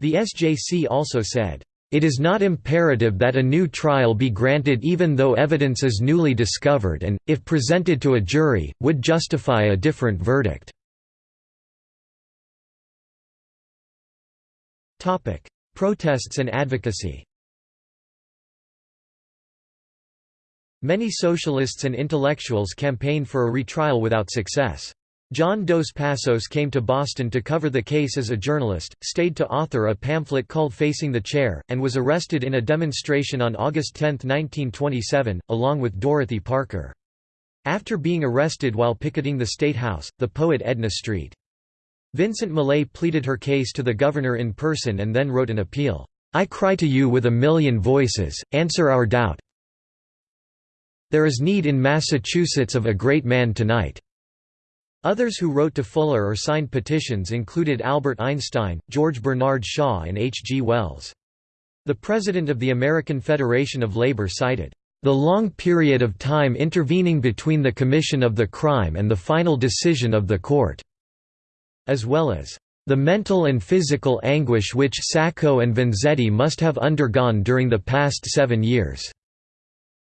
The SJC also said, "...it is not imperative that a new trial be granted even though evidence is newly discovered and, if presented to a jury, would justify a different verdict." Protests and advocacy Many socialists and intellectuals campaigned for a retrial without success. John Dos Passos came to Boston to cover the case as a journalist, stayed to author a pamphlet called Facing the Chair, and was arrested in a demonstration on August 10, 1927, along with Dorothy Parker. After being arrested while picketing the State House, the poet Edna Street. Vincent Millay pleaded her case to the governor in person and then wrote an appeal. I cry to you with a million voices, answer our doubt. There is need in Massachusetts of a great man tonight. Others who wrote to Fuller or signed petitions included Albert Einstein, George Bernard Shaw and H. G. Wells. The president of the American Federation of Labor cited, "...the long period of time intervening between the commission of the crime and the final decision of the court," as well as, "...the mental and physical anguish which Sacco and Vanzetti must have undergone during the past seven years."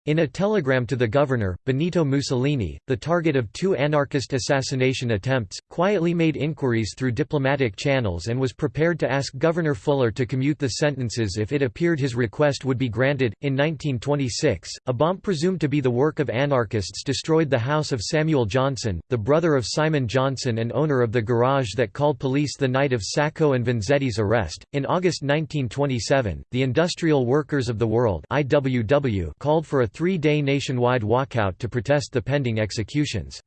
In a telegram to the governor, Benito Mussolini, the target of two anarchist assassination attempts, quietly made inquiries through diplomatic channels and was prepared to ask Governor Fuller to commute the sentences if it appeared his request would be granted. In 1926, a bomb presumed to be the work of anarchists destroyed the house of Samuel Johnson, the brother of Simon Johnson and owner of the garage that called police the night of Sacco and Vanzetti's arrest. In August 1927, the Industrial Workers of the World (IWW) called for a three-day nationwide walkout to protest the pending executions.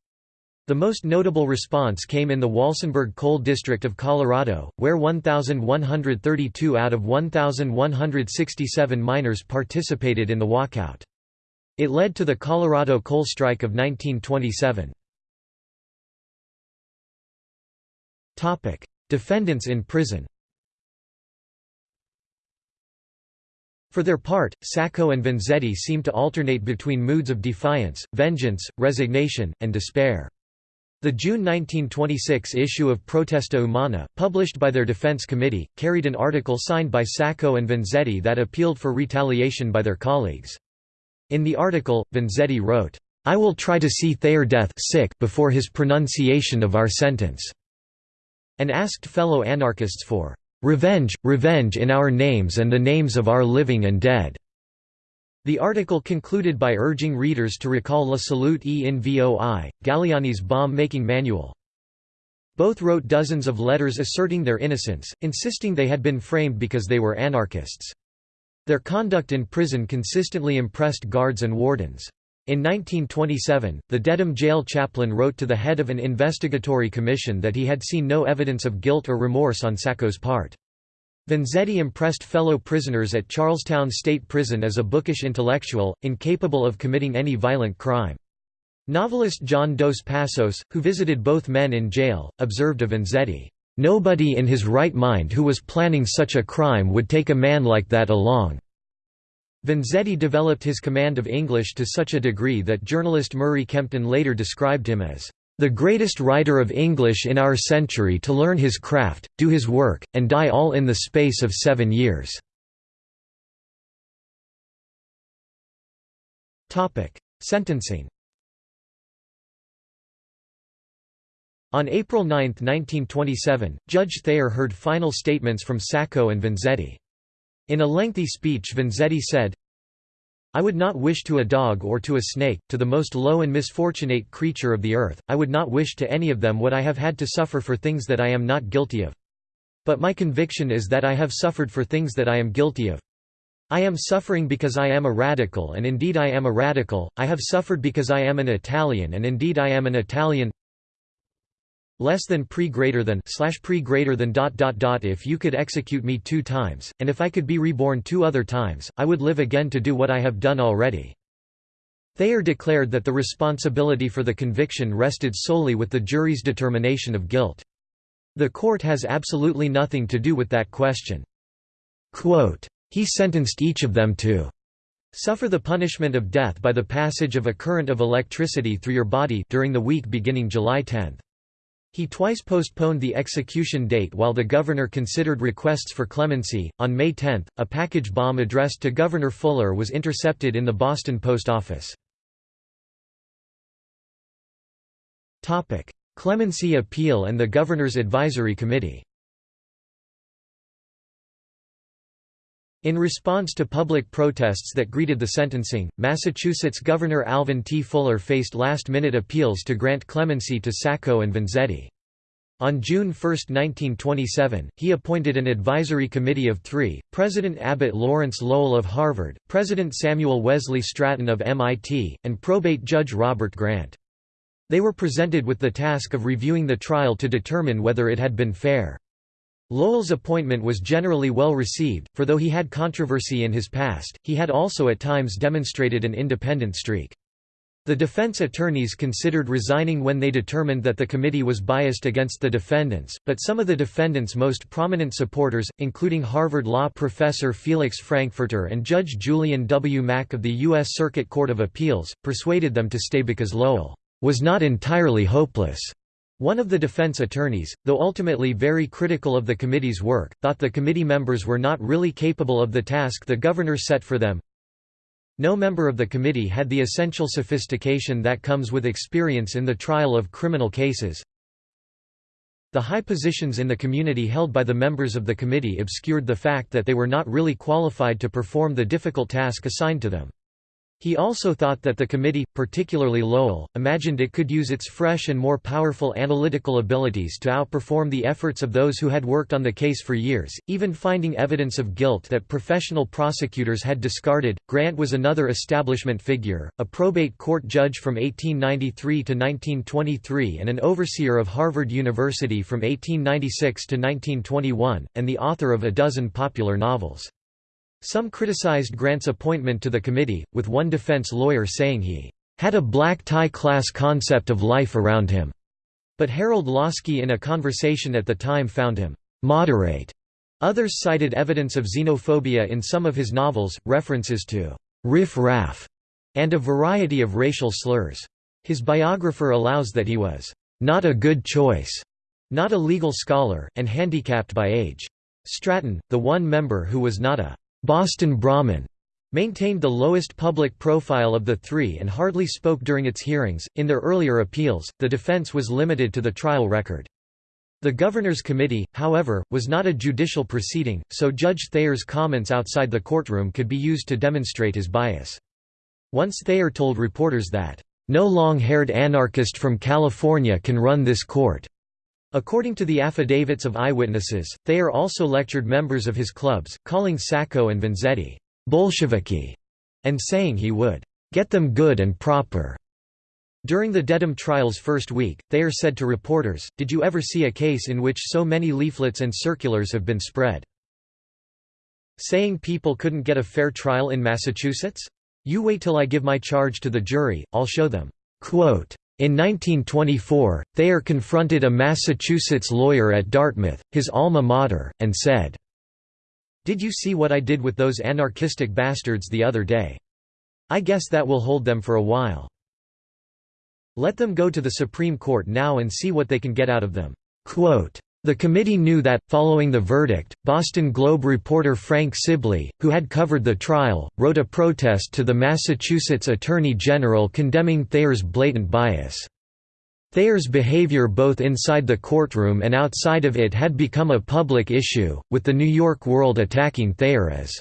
The most notable response came in the Walsenburg Coal District of Colorado, where 1,132 out of 1,167 miners participated in the walkout. It led to the Colorado Coal Strike of 1927. Defendants in prison For their part, Sacco and Vanzetti seem to alternate between moods of defiance, vengeance, resignation, and despair. The June 1926 issue of Protesta Umana, published by their defense committee, carried an article signed by Sacco and Vanzetti that appealed for retaliation by their colleagues. In the article, Vanzetti wrote, I will try to see Thayer death sick before his pronunciation of our sentence, and asked fellow anarchists for Revenge, revenge in our names and the names of our living and dead." The article concluded by urging readers to recall La Salute e in Voi, Galleani's bomb-making manual. Both wrote dozens of letters asserting their innocence, insisting they had been framed because they were anarchists. Their conduct in prison consistently impressed guards and wardens. In 1927, the Dedham jail chaplain wrote to the head of an investigatory commission that he had seen no evidence of guilt or remorse on Sacco's part. Vanzetti impressed fellow prisoners at Charlestown State Prison as a bookish intellectual, incapable of committing any violent crime. Novelist John Dos Passos, who visited both men in jail, observed of Vanzetti, "...nobody in his right mind who was planning such a crime would take a man like that along." Vanzetti developed his command of English to such a degree that journalist Murray Kempton later described him as the greatest writer of English in our century to learn his craft, do his work, and die all in the space of seven years." Sentencing On April 9, 1927, Judge Thayer heard final statements from Sacco and Vanzetti. In a lengthy speech Vanzetti said, I would not wish to a dog or to a snake, to the most low and misfortunate creature of the earth, I would not wish to any of them what I have had to suffer for things that I am not guilty of. But my conviction is that I have suffered for things that I am guilty of. I am suffering because I am a radical and indeed I am a radical, I have suffered because I am an Italian and indeed I am an Italian less than pre greater than slash pre greater than dot dot dot if you could execute me two times, and if I could be reborn two other times, I would live again to do what I have done already. Thayer declared that the responsibility for the conviction rested solely with the jury's determination of guilt. The court has absolutely nothing to do with that question. Quote, he sentenced each of them to suffer the punishment of death by the passage of a current of electricity through your body during the week beginning July 10. He twice postponed the execution date while the governor considered requests for clemency. On May 10, a package bomb addressed to Governor Fuller was intercepted in the Boston post office. Topic: Clemency appeal and the Governor's Advisory Committee. In response to public protests that greeted the sentencing, Massachusetts Governor Alvin T. Fuller faced last-minute appeals to grant clemency to Sacco and Vanzetti. On June 1, 1927, he appointed an advisory committee of three, President Abbott Lawrence Lowell of Harvard, President Samuel Wesley Stratton of MIT, and probate judge Robert Grant. They were presented with the task of reviewing the trial to determine whether it had been fair. Lowell's appointment was generally well received, for though he had controversy in his past, he had also at times demonstrated an independent streak. The defense attorneys considered resigning when they determined that the committee was biased against the defendants, but some of the defendants' most prominent supporters, including Harvard law professor Felix Frankfurter and Judge Julian W. Mack of the U.S. Circuit Court of Appeals, persuaded them to stay because Lowell was not entirely hopeless. One of the defense attorneys, though ultimately very critical of the committee's work, thought the committee members were not really capable of the task the governor set for them. No member of the committee had the essential sophistication that comes with experience in the trial of criminal cases. The high positions in the community held by the members of the committee obscured the fact that they were not really qualified to perform the difficult task assigned to them. He also thought that the committee, particularly Lowell, imagined it could use its fresh and more powerful analytical abilities to outperform the efforts of those who had worked on the case for years, even finding evidence of guilt that professional prosecutors had discarded. Grant was another establishment figure, a probate court judge from 1893 to 1923 and an overseer of Harvard University from 1896 to 1921, and the author of a dozen popular novels. Some criticized Grant's appointment to the committee, with one defense lawyer saying he had a black tie class concept of life around him. But Harold Laski in a conversation at the time found him moderate. Others cited evidence of xenophobia in some of his novels, references to riff-raff, and a variety of racial slurs. His biographer allows that he was not a good choice, not a legal scholar, and handicapped by age. Stratton, the one member who was not a Boston Brahmin maintained the lowest public profile of the three and hardly spoke during its hearings. In their earlier appeals, the defense was limited to the trial record. The Governor's Committee, however, was not a judicial proceeding, so Judge Thayer's comments outside the courtroom could be used to demonstrate his bias. Once Thayer told reporters that, "...no long-haired anarchist from California can run this court." According to the affidavits of eyewitnesses, Thayer also lectured members of his clubs, calling Sacco and Vanzetti, Bolsheviki, and saying he would get them good and proper. During the Dedham trial's first week, Thayer said to reporters, Did you ever see a case in which so many leaflets and circulars have been spread? Saying people couldn't get a fair trial in Massachusetts? You wait till I give my charge to the jury, I'll show them. Quote, in 1924, Thayer confronted a Massachusetts lawyer at Dartmouth, his alma mater, and said, Did you see what I did with those anarchistic bastards the other day? I guess that will hold them for a while. Let them go to the Supreme Court now and see what they can get out of them." Quote, the committee knew that, following the verdict, Boston Globe reporter Frank Sibley, who had covered the trial, wrote a protest to the Massachusetts Attorney General condemning Thayer's blatant bias. Thayer's behavior both inside the courtroom and outside of it had become a public issue, with the New York World attacking Thayer as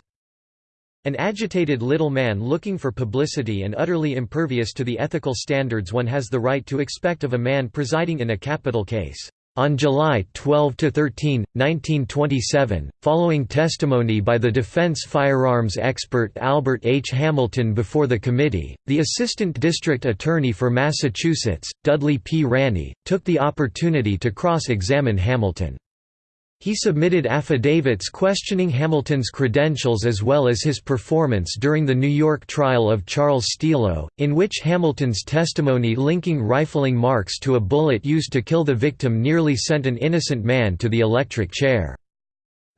an agitated little man looking for publicity and utterly impervious to the ethical standards one has the right to expect of a man presiding in a capital case. On July 12–13, 1927, following testimony by the defense firearms expert Albert H. Hamilton before the committee, the Assistant District Attorney for Massachusetts, Dudley P. Ranney, took the opportunity to cross-examine Hamilton. He submitted affidavits questioning Hamilton's credentials as well as his performance during the New York trial of Charles Stielow, in which Hamilton's testimony linking rifling marks to a bullet used to kill the victim nearly sent an innocent man to the electric chair.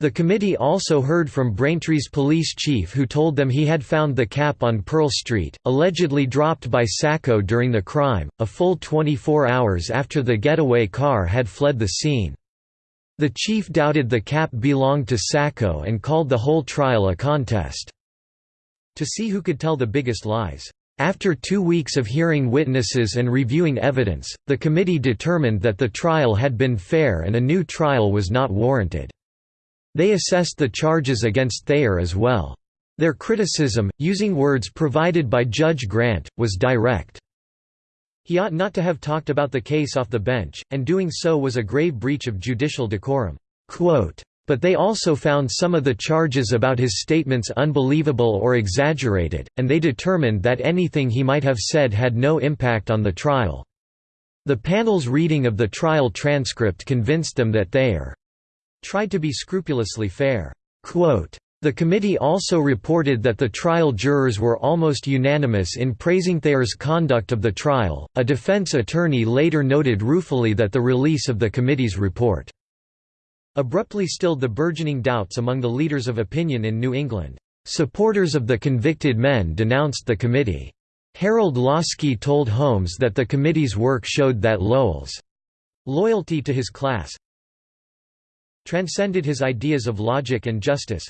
The committee also heard from Braintree's police chief who told them he had found the cap on Pearl Street, allegedly dropped by Sacco during the crime, a full 24 hours after the getaway car had fled the scene. The chief doubted the cap belonged to Sacco and called the whole trial a contest to see who could tell the biggest lies. After two weeks of hearing witnesses and reviewing evidence, the committee determined that the trial had been fair and a new trial was not warranted. They assessed the charges against Thayer as well. Their criticism, using words provided by Judge Grant, was direct. He ought not to have talked about the case off the bench, and doing so was a grave breach of judicial decorum. Quote, but they also found some of the charges about his statements unbelievable or exaggerated, and they determined that anything he might have said had no impact on the trial. The panel's reading of the trial transcript convinced them that Thayer tried to be scrupulously fair. Quote, the committee also reported that the trial jurors were almost unanimous in praising Thayer's conduct of the trial. A defense attorney later noted ruefully that the release of the committee's report abruptly stilled the burgeoning doubts among the leaders of opinion in New England. Supporters of the convicted men denounced the committee. Harold Laski told Holmes that the committee's work showed that Lowell's loyalty to his class transcended his ideas of logic and justice.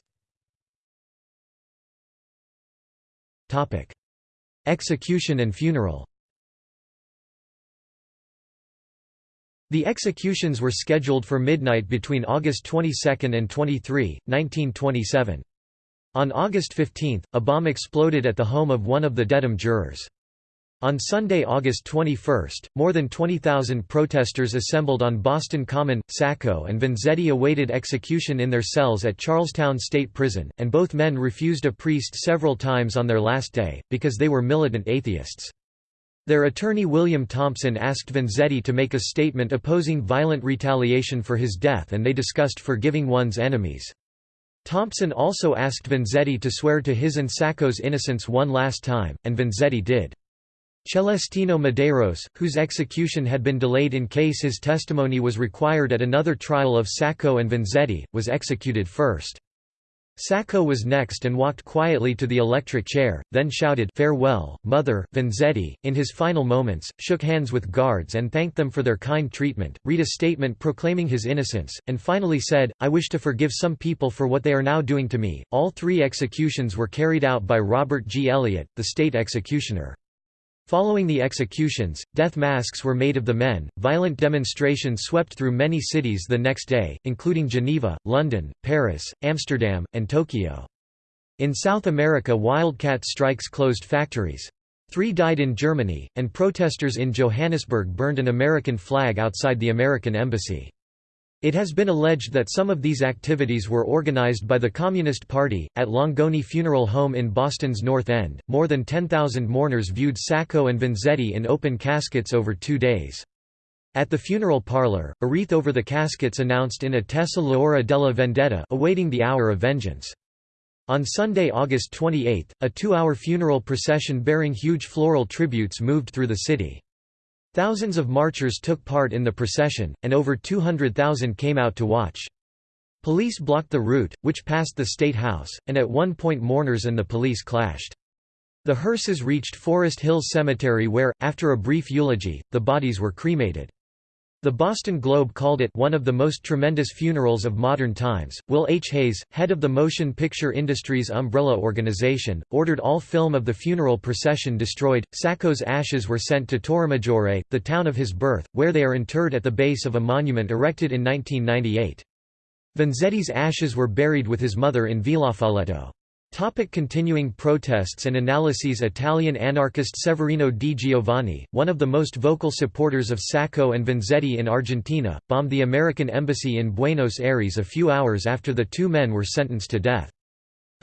Execution and funeral The executions were scheduled for midnight between August 22 and 23, 1927. On August 15, a bomb exploded at the home of one of the Dedham jurors. On Sunday, August 21, more than 20,000 protesters assembled on Boston Common. Sacco and Vanzetti awaited execution in their cells at Charlestown State Prison, and both men refused a priest several times on their last day, because they were militant atheists. Their attorney William Thompson asked Vanzetti to make a statement opposing violent retaliation for his death and they discussed forgiving one's enemies. Thompson also asked Vanzetti to swear to his and Sacco's innocence one last time, and Vanzetti did. Celestino Medeiros, whose execution had been delayed in case his testimony was required at another trial of Sacco and Vanzetti, was executed first. Sacco was next and walked quietly to the electric chair, then shouted farewell, mother. Vanzetti, in his final moments, shook hands with guards and thanked them for their kind treatment, read a statement proclaiming his innocence, and finally said, I wish to forgive some people for what they are now doing to me. All three executions were carried out by Robert G. Elliott, the state executioner. Following the executions, death masks were made of the men. Violent demonstrations swept through many cities the next day, including Geneva, London, Paris, Amsterdam, and Tokyo. In South America, wildcat strikes closed factories. Three died in Germany, and protesters in Johannesburg burned an American flag outside the American embassy. It has been alleged that some of these activities were organized by the Communist Party. At Langone Funeral Home in Boston's North End, more than 10,000 mourners viewed Sacco and Vanzetti in open caskets over two days. At the funeral parlor, a wreath over the caskets announced in Attesa l'ora della vendetta awaiting the hour of vengeance. On Sunday, August 28, a two-hour funeral procession bearing huge floral tributes moved through the city. Thousands of marchers took part in the procession, and over 200,000 came out to watch. Police blocked the route, which passed the State House, and at one point mourners and the police clashed. The hearses reached Forest Hills Cemetery where, after a brief eulogy, the bodies were cremated. The Boston Globe called it one of the most tremendous funerals of modern times. Will H. Hays, head of the Motion Picture Industries umbrella organization, ordered all film of the funeral procession destroyed. Sacco's ashes were sent to Torremaggiore, the town of his birth, where they are interred at the base of a monument erected in 1998. Vanzetti's ashes were buried with his mother in Villafalletto. Topic continuing protests and analyses Italian anarchist Severino di Giovanni, one of the most vocal supporters of Sacco and Vanzetti in Argentina, bombed the American embassy in Buenos Aires a few hours after the two men were sentenced to death.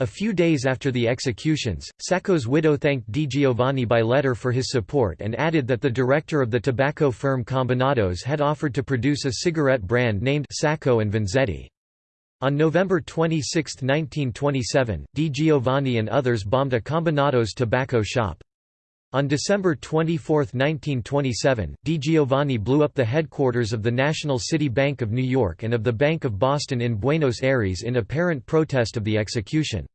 A few days after the executions, Sacco's widow thanked Di Giovanni by letter for his support and added that the director of the tobacco firm Combinados had offered to produce a cigarette brand named Sacco and Vanzetti. On November 26, 1927, Di Giovanni and others bombed a Combinados tobacco shop. On December 24, 1927, Di Giovanni blew up the headquarters of the National City Bank of New York and of the Bank of Boston in Buenos Aires in apparent protest of the execution.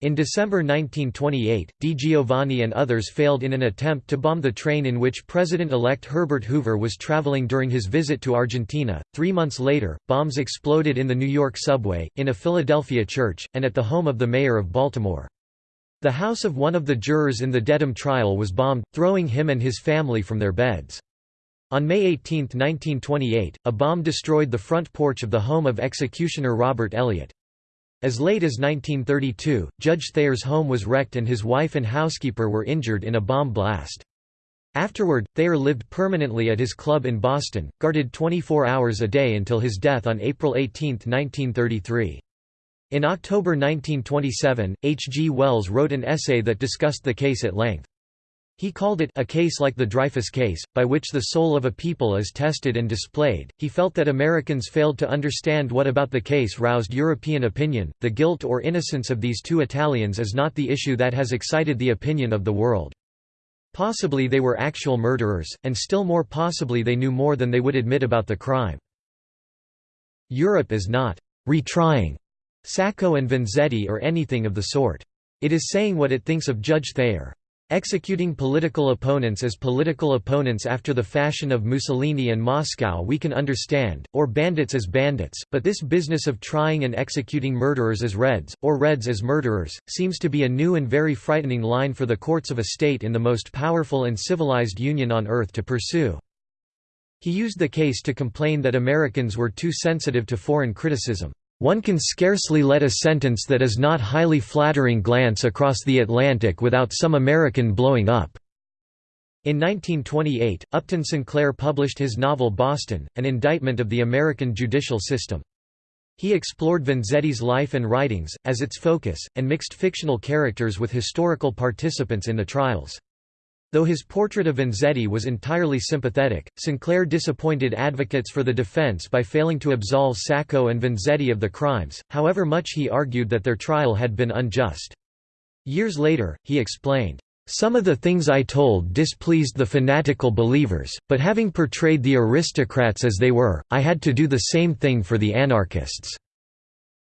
In December 1928, Di Giovanni and others failed in an attempt to bomb the train in which President-elect Herbert Hoover was traveling during his visit to Argentina. Three months later, bombs exploded in the New York subway, in a Philadelphia church, and at the home of the mayor of Baltimore. The house of one of the jurors in the Dedham trial was bombed, throwing him and his family from their beds. On May 18, 1928, a bomb destroyed the front porch of the home of executioner Robert Elliott. As late as 1932, Judge Thayer's home was wrecked and his wife and housekeeper were injured in a bomb blast. Afterward, Thayer lived permanently at his club in Boston, guarded 24 hours a day until his death on April 18, 1933. In October 1927, H. G. Wells wrote an essay that discussed the case at length. He called it a case like the Dreyfus case, by which the soul of a people is tested and displayed. He felt that Americans failed to understand what about the case roused European opinion. The guilt or innocence of these two Italians is not the issue that has excited the opinion of the world. Possibly they were actual murderers, and still more possibly they knew more than they would admit about the crime. Europe is not retrying Sacco and Vanzetti or anything of the sort. It is saying what it thinks of Judge Thayer. Executing political opponents as political opponents after the fashion of Mussolini and Moscow we can understand, or bandits as bandits, but this business of trying and executing murderers as Reds, or Reds as murderers, seems to be a new and very frightening line for the courts of a state in the most powerful and civilized union on earth to pursue. He used the case to complain that Americans were too sensitive to foreign criticism. One can scarcely let a sentence that is not highly flattering glance across the Atlantic without some American blowing up." In 1928, Upton Sinclair published his novel Boston, an indictment of the American judicial system. He explored Vanzetti's life and writings, as its focus, and mixed fictional characters with historical participants in the trials. Though his portrait of Vanzetti was entirely sympathetic, Sinclair disappointed advocates for the defense by failing to absolve Sacco and Vanzetti of the crimes, however much he argued that their trial had been unjust. Years later, he explained, "...some of the things I told displeased the fanatical believers, but having portrayed the aristocrats as they were, I had to do the same thing for the anarchists."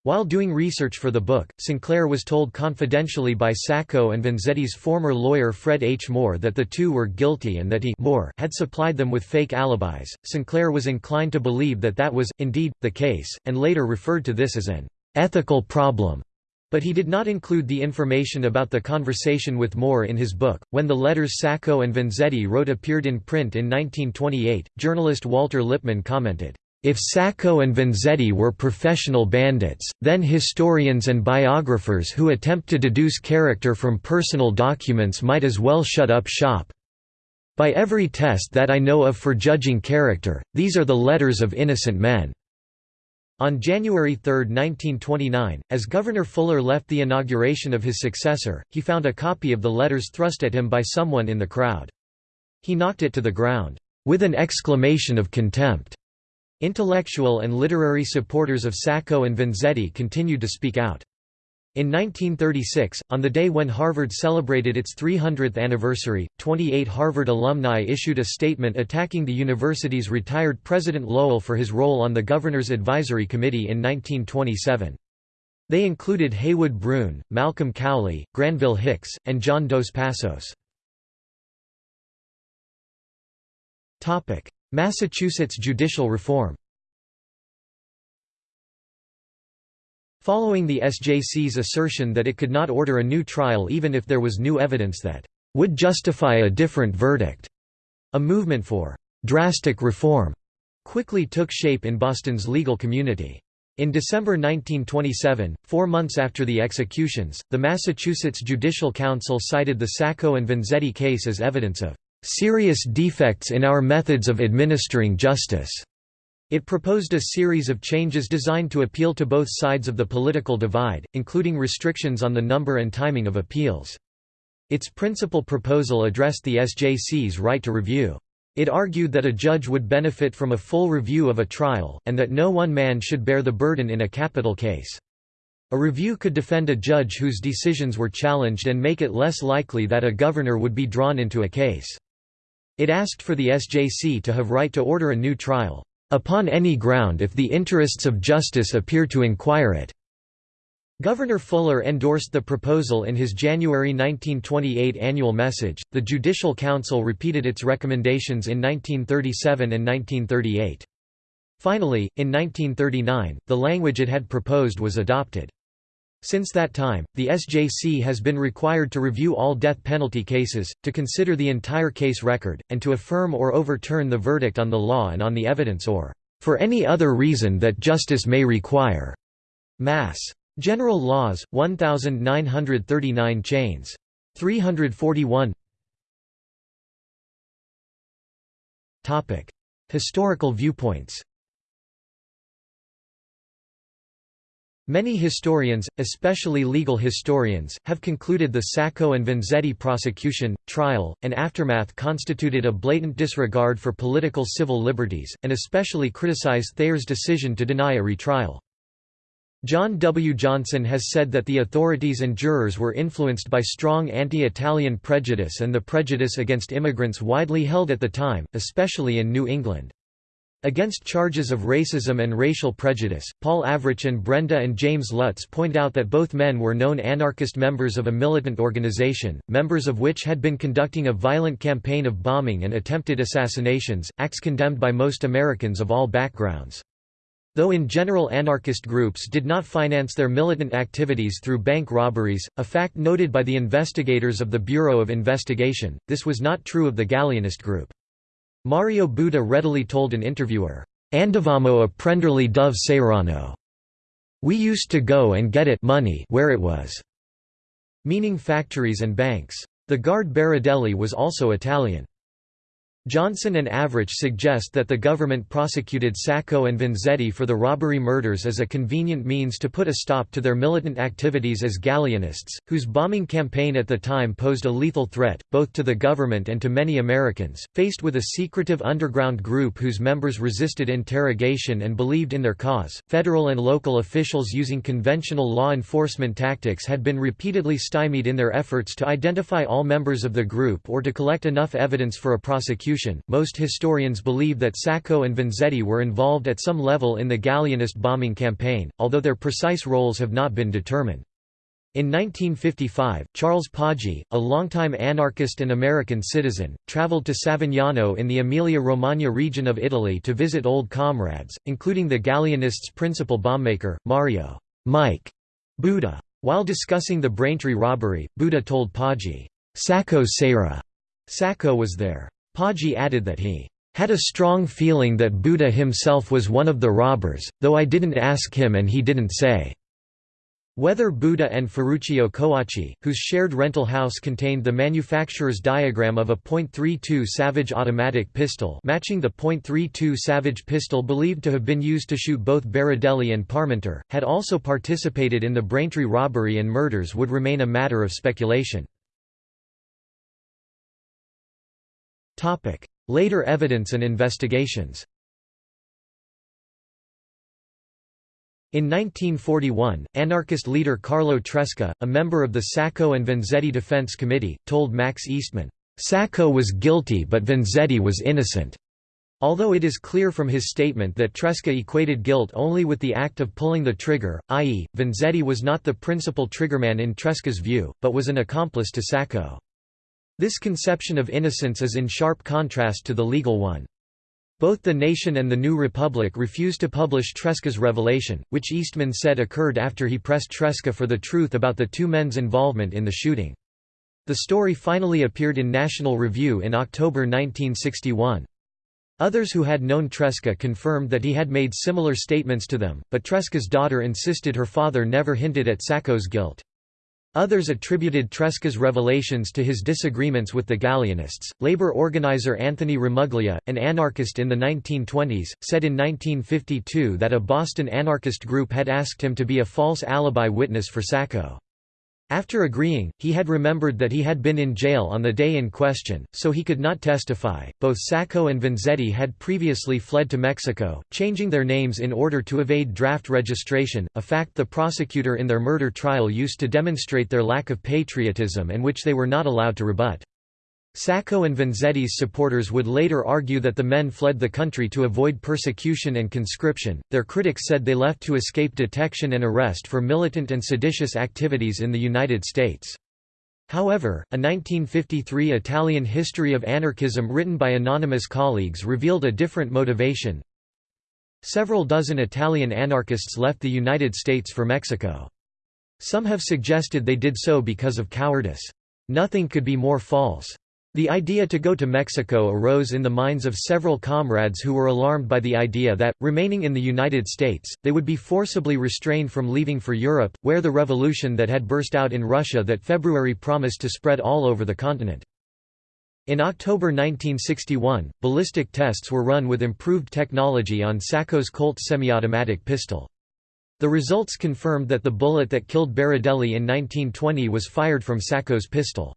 While doing research for the book, Sinclair was told confidentially by Sacco and Vanzetti's former lawyer Fred H. Moore that the two were guilty and that he Moore had supplied them with fake alibis. Sinclair was inclined to believe that that was, indeed, the case, and later referred to this as an ethical problem. But he did not include the information about the conversation with Moore in his book. When the letters Sacco and Vanzetti wrote appeared in print in 1928, journalist Walter Lippmann commented, if Sacco and Vanzetti were professional bandits, then historians and biographers who attempt to deduce character from personal documents might as well shut up shop. By every test that I know of for judging character, these are the letters of innocent men." On January 3, 1929, as Governor Fuller left the inauguration of his successor, he found a copy of the letters thrust at him by someone in the crowd. He knocked it to the ground, with an exclamation of contempt. Intellectual and literary supporters of Sacco and Vanzetti continued to speak out. In 1936, on the day when Harvard celebrated its 300th anniversary, 28 Harvard alumni issued a statement attacking the university's retired President Lowell for his role on the Governor's Advisory Committee in 1927. They included Heywood Broun, Malcolm Cowley, Granville Hicks, and John Dos Passos. Massachusetts judicial reform Following the SJC's assertion that it could not order a new trial even if there was new evidence that would justify a different verdict, a movement for drastic reform quickly took shape in Boston's legal community. In December 1927, four months after the executions, the Massachusetts Judicial Council cited the Sacco and Vanzetti case as evidence of serious defects in our methods of administering justice. It proposed a series of changes designed to appeal to both sides of the political divide, including restrictions on the number and timing of appeals. Its principal proposal addressed the SJC's right to review. It argued that a judge would benefit from a full review of a trial, and that no one man should bear the burden in a capital case. A review could defend a judge whose decisions were challenged and make it less likely that a governor would be drawn into a case. It asked for the SJC to have right to order a new trial, "...upon any ground if the interests of justice appear to inquire it." Governor Fuller endorsed the proposal in his January 1928 annual message. The Judicial Council repeated its recommendations in 1937 and 1938. Finally, in 1939, the language it had proposed was adopted. Since that time, the SJC has been required to review all death penalty cases, to consider the entire case record, and to affirm or overturn the verdict on the law and on the evidence or, "...for any other reason that justice may require." Mass. General Laws, 1939 chains. 341 Historical viewpoints Many historians, especially legal historians, have concluded the Sacco and Vanzetti prosecution, trial, and aftermath constituted a blatant disregard for political civil liberties, and especially criticize Thayer's decision to deny a retrial. John W. Johnson has said that the authorities and jurors were influenced by strong anti-Italian prejudice and the prejudice against immigrants widely held at the time, especially in New England. Against charges of racism and racial prejudice, Paul Avrich and Brenda and James Lutz point out that both men were known anarchist members of a militant organization, members of which had been conducting a violent campaign of bombing and attempted assassinations, acts condemned by most Americans of all backgrounds. Though in general anarchist groups did not finance their militant activities through bank robberies, a fact noted by the investigators of the Bureau of Investigation, this was not true of the Galleanist group. Mario Buda readily told an interviewer, Andavamo a prenderly dove Sairano. We used to go and get it money where it was, meaning factories and banks. The guard Berardelli was also Italian. Johnson and Avrich suggest that the government prosecuted Sacco and Vanzetti for the robbery murders as a convenient means to put a stop to their militant activities as Galleanists, whose bombing campaign at the time posed a lethal threat, both to the government and to many Americans. Faced with a secretive underground group whose members resisted interrogation and believed in their cause, federal and local officials using conventional law enforcement tactics had been repeatedly stymied in their efforts to identify all members of the group or to collect enough evidence for a prosecution prosecution. Most historians believe that Sacco and Vanzetti were involved at some level in the Galleanist bombing campaign, although their precise roles have not been determined. In 1955, Charles Poggi, a longtime anarchist and American citizen, traveled to Savignano in the Emilia-Romagna region of Italy to visit old comrades, including the Galleanists' principal bombmaker, Mario Mike Buda. While discussing the Braintree robbery, Buda told Poggi, Sacco Sera. Sacco was there. Poggi added that he had a strong feeling that Buda himself was one of the robbers, though I didn't ask him and he didn't say. Whether Buda and Ferruccio Coacci, whose shared rental house contained the manufacturer's diagram of a .32 Savage automatic pistol matching the .32 Savage pistol believed to have been used to shoot both Berardelli and Parmenter, had also participated in the Braintree robbery and murders would remain a matter of speculation. Later evidence and investigations In 1941, anarchist leader Carlo Tresca, a member of the Sacco and Vanzetti Defense Committee, told Max Eastman, "'Sacco was guilty but Vanzetti was innocent' Although it is clear from his statement that Tresca equated guilt only with the act of pulling the trigger, i.e., Vanzetti was not the principal triggerman in Tresca's view, but was an accomplice to Sacco. This conception of innocence is in sharp contrast to the legal one. Both the Nation and the New Republic refused to publish Tresca's revelation, which Eastman said occurred after he pressed Tresca for the truth about the two men's involvement in the shooting. The story finally appeared in National Review in October 1961. Others who had known Tresca confirmed that he had made similar statements to them, but Tresca's daughter insisted her father never hinted at Sacco's guilt. Others attributed Tresca's revelations to his disagreements with the Galleanists. Labor organizer Anthony Ramuglia, an anarchist in the 1920s, said in 1952 that a Boston anarchist group had asked him to be a false alibi witness for Sacco. After agreeing, he had remembered that he had been in jail on the day in question, so he could not testify. Both Sacco and Vanzetti had previously fled to Mexico, changing their names in order to evade draft registration, a fact the prosecutor in their murder trial used to demonstrate their lack of patriotism and which they were not allowed to rebut. Sacco and Vanzetti's supporters would later argue that the men fled the country to avoid persecution and conscription. Their critics said they left to escape detection and arrest for militant and seditious activities in the United States. However, a 1953 Italian history of anarchism written by anonymous colleagues revealed a different motivation. Several dozen Italian anarchists left the United States for Mexico. Some have suggested they did so because of cowardice. Nothing could be more false. The idea to go to Mexico arose in the minds of several comrades who were alarmed by the idea that, remaining in the United States, they would be forcibly restrained from leaving for Europe, where the revolution that had burst out in Russia that February promised to spread all over the continent. In October 1961, ballistic tests were run with improved technology on Sacco's Colt semi-automatic pistol. The results confirmed that the bullet that killed Berardelli in 1920 was fired from Sacco's pistol.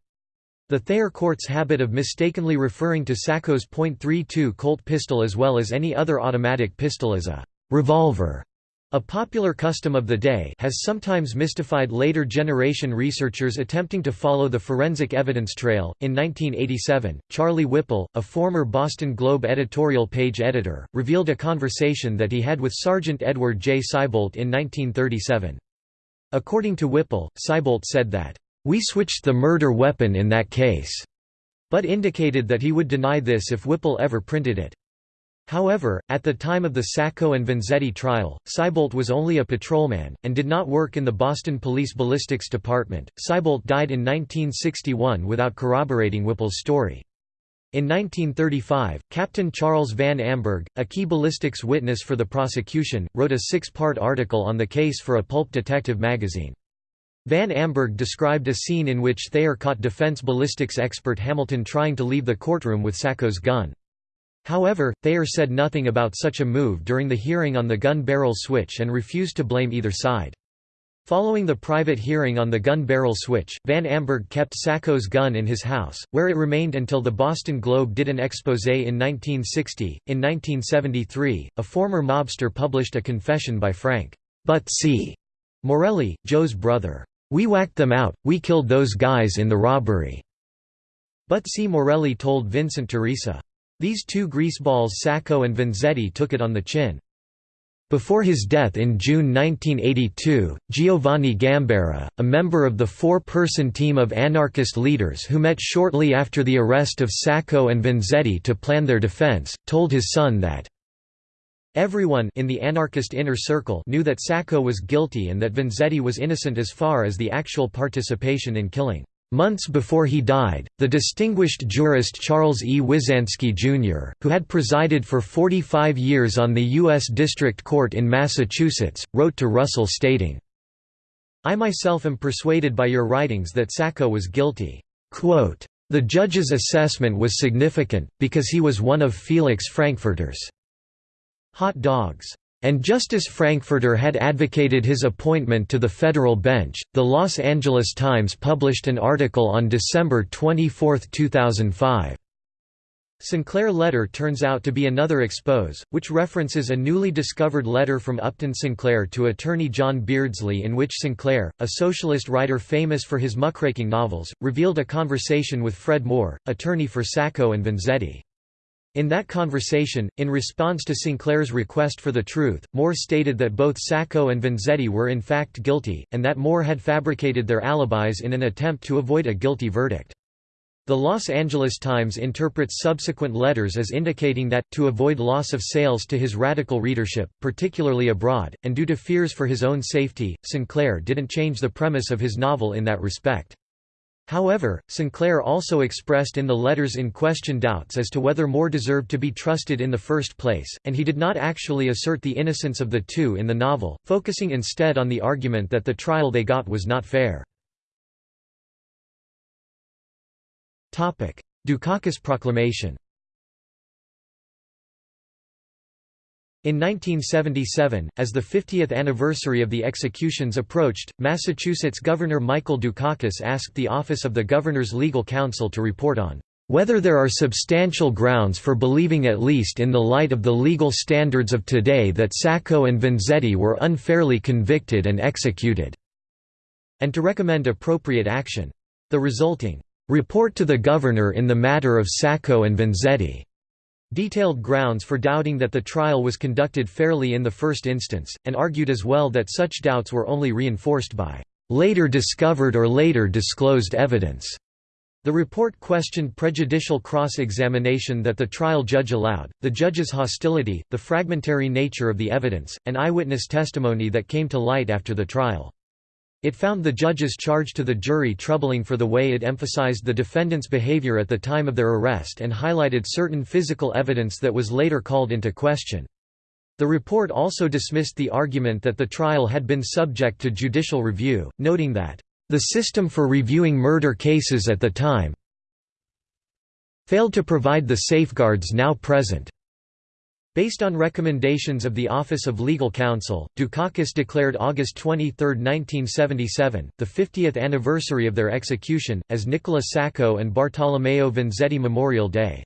The Thayer Court's habit of mistakenly referring to Sacco's .32 Colt pistol as well as any other automatic pistol as a «revolver» a popular custom of the day has sometimes mystified later generation researchers attempting to follow the forensic evidence trail. In 1987, Charlie Whipple, a former Boston Globe editorial page editor, revealed a conversation that he had with Sergeant Edward J. Seibolt in 1937. According to Whipple, Seibolt said that, we switched the murder weapon in that case, but indicated that he would deny this if Whipple ever printed it. However, at the time of the Sacco and Vanzetti trial, Seibolt was only a patrolman, and did not work in the Boston Police Ballistics Department. Seibolt died in 1961 without corroborating Whipple's story. In 1935, Captain Charles Van Amburgh, a key ballistics witness for the prosecution, wrote a six-part article on the case for a pulp detective magazine. Van Amburgh described a scene in which Thayer caught defense ballistics expert Hamilton trying to leave the courtroom with Sacco's gun. However, Thayer said nothing about such a move during the hearing on the gun barrel switch and refused to blame either side. Following the private hearing on the gun barrel switch, Van Amburgh kept Sacco's gun in his house, where it remained until the Boston Globe did an expose in 1960. In 1973, a former mobster published a confession by Frank Butsy Morelli, Joe's brother. We whacked them out, we killed those guys in the robbery." Butsy Morelli told Vincent Teresa. These two greaseballs Sacco and Vanzetti took it on the chin. Before his death in June 1982, Giovanni Gambera, a member of the four-person team of anarchist leaders who met shortly after the arrest of Sacco and Vanzetti to plan their defense, told his son that Everyone in the anarchist inner circle knew that Sacco was guilty and that Vanzetti was innocent as far as the actual participation in killing. Months before he died, the distinguished jurist Charles E. Wyzanski, Jr., who had presided for 45 years on the U.S. District Court in Massachusetts, wrote to Russell stating, I myself am persuaded by your writings that Sacco was guilty. Quote, the judge's assessment was significant, because he was one of Felix Frankfurter's hot dogs. And Justice Frankfurter had advocated his appointment to the federal bench. The Los Angeles Times published an article on December 24, 2005. Sinclair letter turns out to be another expose, which references a newly discovered letter from Upton Sinclair to attorney John Beardsley in which Sinclair, a socialist writer famous for his muckraking novels, revealed a conversation with Fred Moore, attorney for Sacco and Vanzetti. In that conversation, in response to Sinclair's request for the truth, Moore stated that both Sacco and Vanzetti were in fact guilty, and that Moore had fabricated their alibis in an attempt to avoid a guilty verdict. The Los Angeles Times interprets subsequent letters as indicating that, to avoid loss of sales to his radical readership, particularly abroad, and due to fears for his own safety, Sinclair didn't change the premise of his novel in that respect. However, Sinclair also expressed in the letters in question doubts as to whether Moore deserved to be trusted in the first place, and he did not actually assert the innocence of the two in the novel, focusing instead on the argument that the trial they got was not fair. Dukakis proclamation In 1977, as the 50th anniversary of the executions approached, Massachusetts Governor Michael Dukakis asked the Office of the Governor's Legal Counsel to report on whether there are substantial grounds for believing at least in the light of the legal standards of today that Sacco and Vanzetti were unfairly convicted and executed", and to recommend appropriate action. The resulting "'Report to the Governor in the matter of Sacco and Vanzetti' detailed grounds for doubting that the trial was conducted fairly in the first instance, and argued as well that such doubts were only reinforced by later discovered or later disclosed evidence. The report questioned prejudicial cross-examination that the trial judge allowed, the judge's hostility, the fragmentary nature of the evidence, and eyewitness testimony that came to light after the trial. It found the judge's charge to the jury troubling for the way it emphasized the defendant's behavior at the time of their arrest and highlighted certain physical evidence that was later called into question. The report also dismissed the argument that the trial had been subject to judicial review, noting that, "...the system for reviewing murder cases at the time failed to provide the safeguards now present." Based on recommendations of the Office of Legal Counsel, Dukakis declared August 23, 1977, the 50th anniversary of their execution, as Nicola Sacco and Bartolomeo Vanzetti Memorial Day.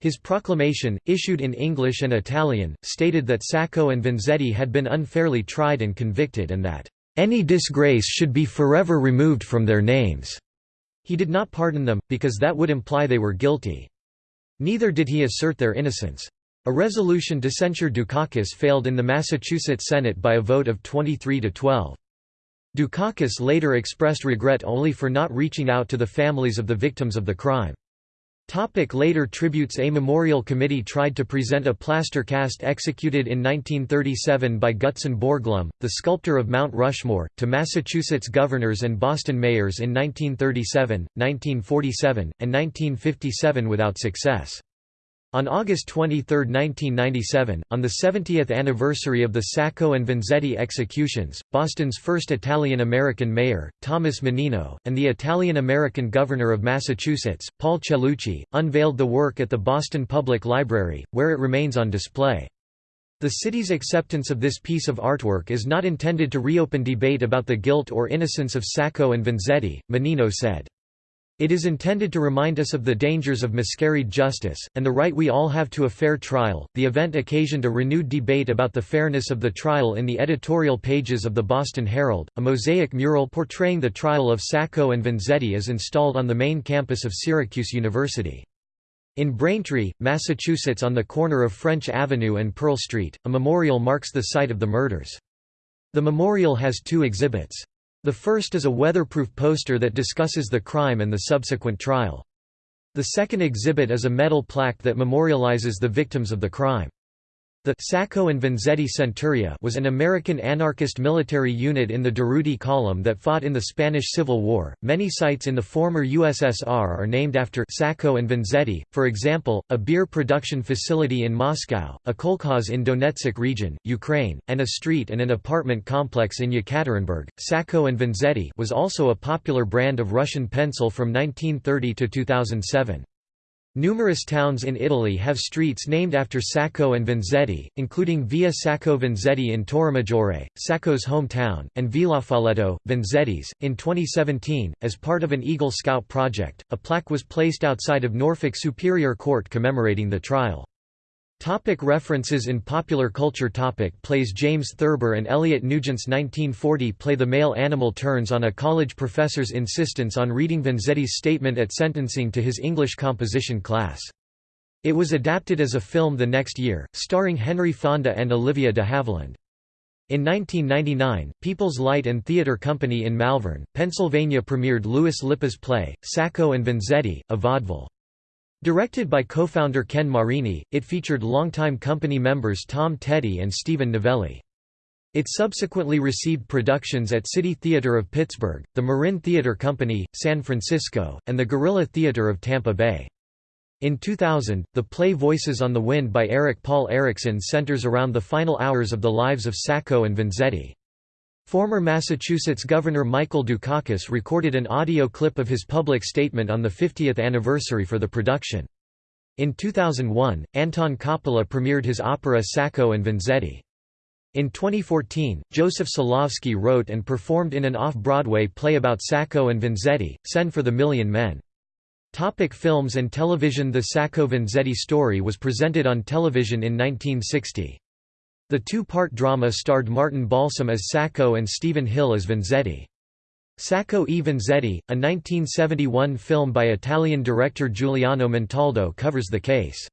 His proclamation, issued in English and Italian, stated that Sacco and Vanzetti had been unfairly tried and convicted and that, "...any disgrace should be forever removed from their names." He did not pardon them, because that would imply they were guilty. Neither did he assert their innocence. A resolution to censure Dukakis failed in the Massachusetts Senate by a vote of 23 to 12. Dukakis later expressed regret only for not reaching out to the families of the victims of the crime. Topic later tributes A memorial committee tried to present a plaster cast executed in 1937 by Gutzon Borglum, the sculptor of Mount Rushmore, to Massachusetts governors and Boston mayors in 1937, 1947, and 1957 without success. On August 23, 1997, on the 70th anniversary of the Sacco and Vanzetti executions, Boston's first Italian-American mayor, Thomas Menino, and the Italian-American governor of Massachusetts, Paul Cellucci, unveiled the work at the Boston Public Library, where it remains on display. The city's acceptance of this piece of artwork is not intended to reopen debate about the guilt or innocence of Sacco and Vanzetti, Menino said. It is intended to remind us of the dangers of miscarried justice, and the right we all have to a fair trial. The event occasioned a renewed debate about the fairness of the trial in the editorial pages of the Boston Herald. A mosaic mural portraying the trial of Sacco and Vanzetti is installed on the main campus of Syracuse University. In Braintree, Massachusetts, on the corner of French Avenue and Pearl Street, a memorial marks the site of the murders. The memorial has two exhibits. The first is a weatherproof poster that discusses the crime and the subsequent trial. The second exhibit is a metal plaque that memorializes the victims of the crime. The Sacco and Vanzetti Centuria was an American anarchist military unit in the Durruti Column that fought in the Spanish Civil War. Many sites in the former USSR are named after Sacco and Vanzetti, for example, a beer production facility in Moscow, a kolkhoz in Donetsk region, Ukraine, and a street and an apartment complex in Yekaterinburg. Sacco and Vanzetti was also a popular brand of Russian pencil from 1930 to 2007. Numerous towns in Italy have streets named after Sacco and Vanzetti, including Via Sacco Vanzetti in Torremaggiore, Sacco's hometown, and Villafalletto, Vanzetti's. In 2017, as part of an Eagle Scout project, a plaque was placed outside of Norfolk Superior Court commemorating the trial. Topic references In popular culture topic Plays James Thurber and Elliot Nugent's 1940 play The male animal turns on a college professor's insistence on reading Vanzetti's statement at sentencing to his English composition class. It was adapted as a film the next year, starring Henry Fonda and Olivia de Havilland. In 1999, People's Light and Theatre Company in Malvern, Pennsylvania premiered Louis Lippa's play, Sacco and Vanzetti, a vaudeville. Directed by co-founder Ken Marini, it featured longtime company members Tom Teti and Stephen Novelli. It subsequently received productions at City Theater of Pittsburgh, the Marin Theater Company, San Francisco, and the Guerrilla Theater of Tampa Bay. In 2000, the play Voices on the Wind by Eric Paul Erickson centers around the final hours of the lives of Sacco and Vanzetti. Former Massachusetts Governor Michael Dukakis recorded an audio clip of his public statement on the 50th anniversary for the production. In 2001, Anton Coppola premiered his opera Sacco and Vanzetti. In 2014, Joseph Silovsky wrote and performed in an off-Broadway play about Sacco and Vanzetti, Send for the Million Men. Topic films and television The Sacco-Vanzetti story was presented on television in 1960. The two-part drama starred Martin Balsam as Sacco and Stephen Hill as Vanzetti. Sacco e Vanzetti, a 1971 film by Italian director Giuliano Montaldo covers the case.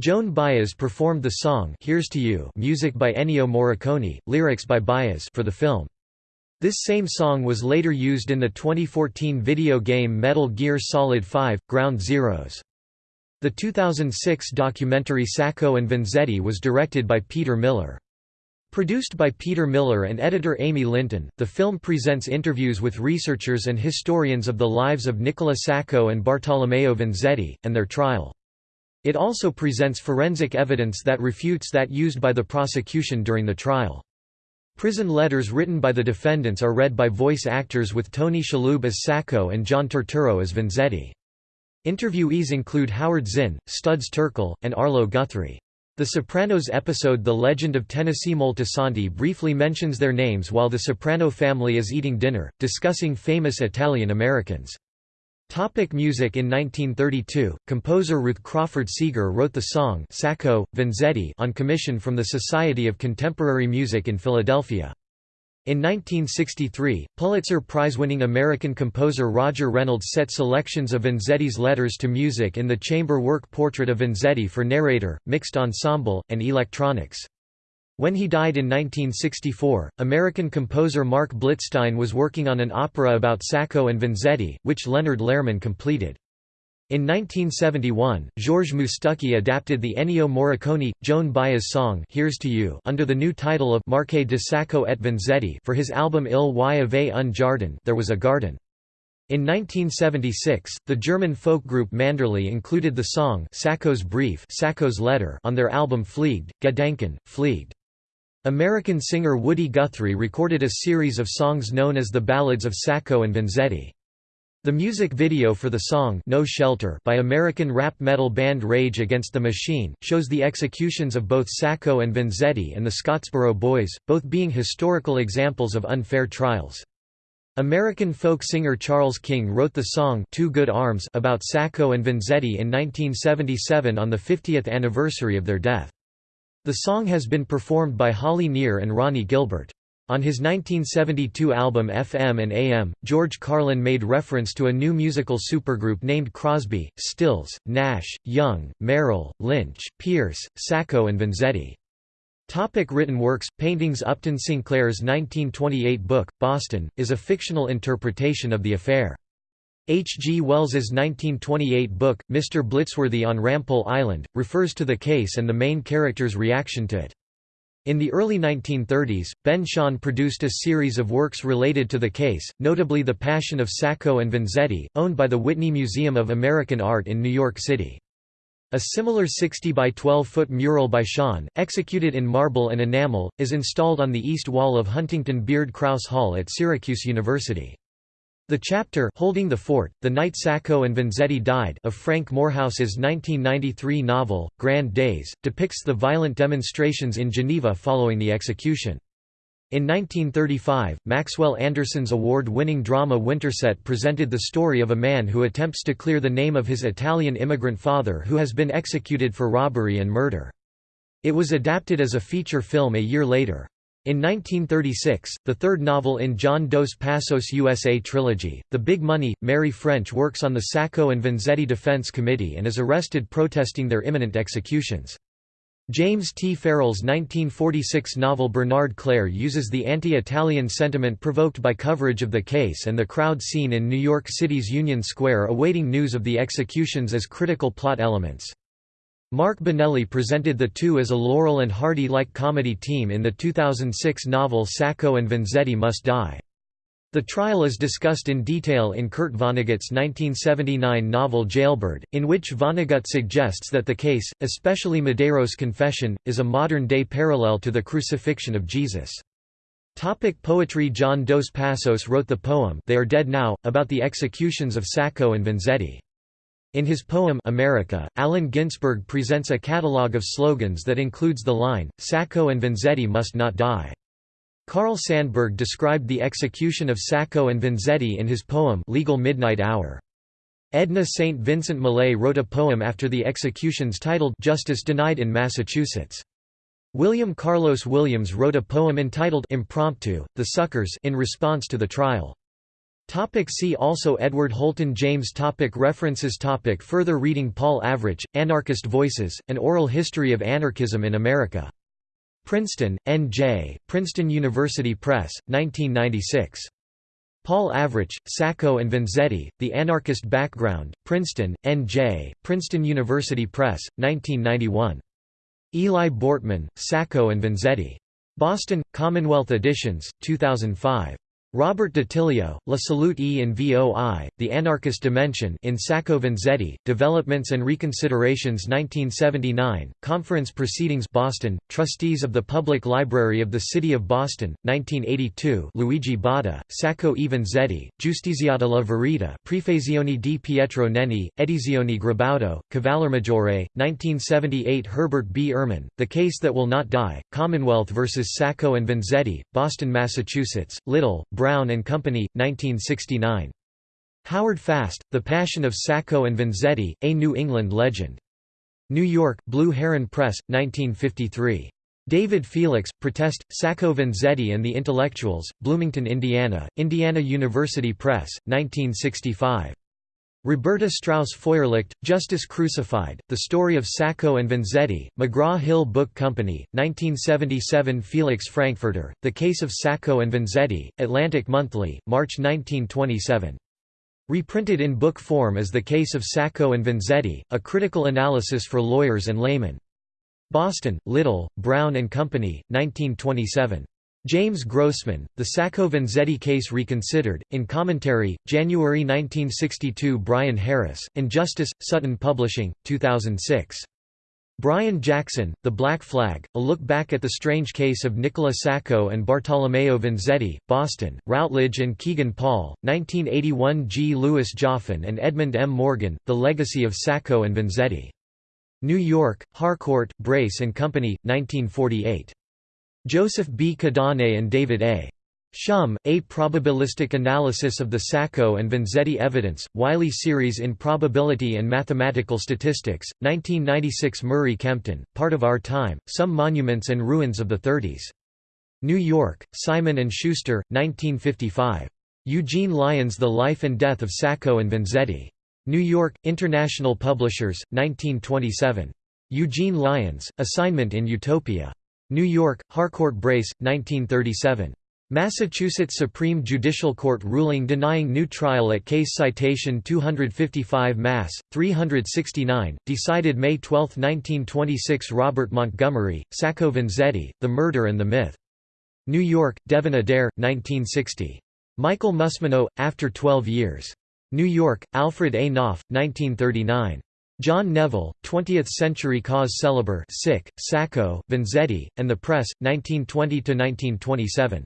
Joan Baez performed the song Here's to You music by Ennio Morricone, lyrics by Baez for the film. This same song was later used in the 2014 video game Metal Gear Solid 5, Ground Zeroes. The 2006 documentary Sacco and Vanzetti was directed by Peter Miller. Produced by Peter Miller and editor Amy Linton, the film presents interviews with researchers and historians of the lives of Nicola Sacco and Bartolomeo Vanzetti, and their trial. It also presents forensic evidence that refutes that used by the prosecution during the trial. Prison letters written by the defendants are read by voice actors with Tony Shalhoub as Sacco and John Turturro as Vanzetti. Interviewees include Howard Zinn, Studs Terkel, and Arlo Guthrie. The Sopranos episode The Legend of Tennessee Moltisanti briefly mentions their names while the Soprano family is eating dinner, discussing famous Italian-Americans. Topic music In 1932, composer Ruth Crawford Seeger wrote the song Sacco, Vanzetti on commission from the Society of Contemporary Music in Philadelphia. In 1963, Pulitzer Prize-winning American composer Roger Reynolds set selections of Vanzetti's letters to music in the chamber work Portrait of Vanzetti for narrator, mixed ensemble, and electronics. When he died in 1964, American composer Marc Blitzstein was working on an opera about Sacco and Vanzetti, which Leonard Lehrman completed. In 1971, Georges Moustaki adapted the Ennio Morricone, Joan Baez song Here's to You under the new title of Marqué de Sacco et Vanzetti for his album Il y avait un jardin There Was a Garden. In 1976, the German folk group Manderley included the song Sacco's Brief Sacco's Letter on their album Fliegt, Gedanken, Fliegt. American singer Woody Guthrie recorded a series of songs known as the Ballads of Sacco and Vanzetti. The music video for the song No Shelter by American rap metal band Rage Against the Machine, shows the executions of both Sacco and Vanzetti and the Scottsboro Boys, both being historical examples of unfair trials. American folk singer Charles King wrote the song Two Good Arms about Sacco and Vanzetti in 1977 on the 50th anniversary of their death. The song has been performed by Holly Near and Ronnie Gilbert. On his 1972 album FM and AM, George Carlin made reference to a new musical supergroup named Crosby, Stills, Nash, Young, Merrill, Lynch, Pierce, Sacco and Vanzetti. Topic written works, paintings Upton Sinclair's 1928 book, Boston, is a fictional interpretation of the affair. H. G. Wells's 1928 book, Mr. Blettsworthy on Rampole Island, refers to the case and the main character's reaction to it. In the early 1930s, Ben Shahn produced a series of works related to the case, notably The Passion of Sacco and Vanzetti, owned by the Whitney Museum of American Art in New York City. A similar 60 by 12 foot mural by Shahn, executed in marble and enamel, is installed on the east wall of Huntington Beard Crouse Hall at Syracuse University. The chapter Holding the Fort, The Night Sacco and Vanzetti Died of Frank Moorhouse's 1993 novel, Grand Days, depicts the violent demonstrations in Geneva following the execution. In 1935, Maxwell Anderson's award-winning drama Winterset presented the story of a man who attempts to clear the name of his Italian immigrant father who has been executed for robbery and murder. It was adapted as a feature film a year later. In 1936, the third novel in John Dos Passos USA trilogy, The Big Money, Mary French works on the Sacco and Vanzetti Defense Committee and is arrested protesting their imminent executions. James T. Farrell's 1946 novel Bernard Clare uses the anti-Italian sentiment provoked by coverage of the case and the crowd scene in New York City's Union Square awaiting news of the executions as critical plot elements. Mark Binelli presented the two as a Laurel and Hardy-like comedy team in the 2006 novel Sacco and Vanzetti Must Die. The trial is discussed in detail in Kurt Vonnegut's 1979 novel Jailbird, in which Vonnegut suggests that the case, especially Madero's confession, is a modern-day parallel to the crucifixion of Jesus. Topic poetry John Dos Passos wrote the poem They Are Dead Now, about the executions of Sacco and Vanzetti. In his poem America, Allen Ginsberg presents a catalogue of slogans that includes the line, Sacco and Vanzetti must not die. Carl Sandburg described the execution of Sacco and Vanzetti in his poem Legal Midnight Hour. Edna St. Vincent Millay wrote a poem after the executions titled Justice Denied in Massachusetts. William Carlos Williams wrote a poem entitled Impromptu, The Suckers in response to the trial. Topic see also Edward Holton James topic References topic Further reading Paul Avrich, Anarchist Voices, An Oral History of Anarchism in America. Princeton, N.J., Princeton University Press, 1996. Paul Avrich, Sacco and Vanzetti, The Anarchist Background, Princeton, N.J., Princeton University Press, 1991. Eli Bortman, Sacco and Vanzetti. Boston, Commonwealth Editions, 2005. Robert D'Attilio, La Salute e in Voi, The Anarchist Dimension in Sacco Vanzetti, Developments and Reconsiderations 1979, Conference Proceedings Boston, Trustees of the Public Library of the City of Boston, 1982 Luigi Botta, Sacco e Vanzetti, Giustiziata la Verità Prefazioni di Pietro Nenni, Edizioni Gribaudo, Cavallermaggiore, 1978 Herbert B. Ehrman, The Case That Will Not Die, Commonwealth vs. Sacco and Vanzetti, Boston, Massachusetts, Little, Brown and Company, 1969. Howard Fast, The Passion of Sacco and Vanzetti, A New England Legend. New York, Blue Heron Press, 1953. David Felix, Protest, Sacco Vanzetti and the Intellectuals, Bloomington, Indiana, Indiana University Press, 1965. Roberta Strauss Feuerlicht, Justice Crucified, The Story of Sacco and Vanzetti, McGraw-Hill Book Company, 1977 Felix Frankfurter, The Case of Sacco and Vanzetti, Atlantic Monthly, March 1927. Reprinted in book form as The Case of Sacco and Vanzetti, A Critical Analysis for Lawyers and Laymen. Boston, Little, Brown and Company, 1927. James Grossman, The Sacco Vanzetti Case Reconsidered, in Commentary, January 1962 Brian Harris, Injustice, Sutton Publishing, 2006. Brian Jackson, The Black Flag, A Look Back at the Strange Case of Nicola Sacco and Bartolomeo Vanzetti, Boston, Routledge and Kegan Paul, 1981 G. Louis Joughin and Edmund M. Morgan, The Legacy of Sacco and Vanzetti. New York, Harcourt, Brace and Company, 1948. Joseph B. Kadane and David A. Schum, A Probabilistic Analysis of the Sacco and Vanzetti Evidence, Wiley Series in Probability and Mathematical Statistics, 1996 Murray Kempton, Part of Our Time, Some Monuments and Ruins of the Thirties. New York, Simon & Schuster, 1955. Eugene Lyons The Life and Death of Sacco and Vanzetti. New York, International Publishers, 1927. Eugene Lyons, Assignment in Utopia. New York, Harcourt Brace, 1937. Massachusetts Supreme Judicial Court ruling denying new trial at case citation 255 Mass. 369, decided May 12, 1926 Robert Montgomery, Sacco Vanzetti, The Murder and the Myth. New York, Devin Adair, 1960. Michael Musmanno, After Twelve Years. New York, Alfred A. Knopf, 1939. John Neville, 20th-century cause célèbre Sick, Sacco, Vanzetti, and the Press, 1920–1927.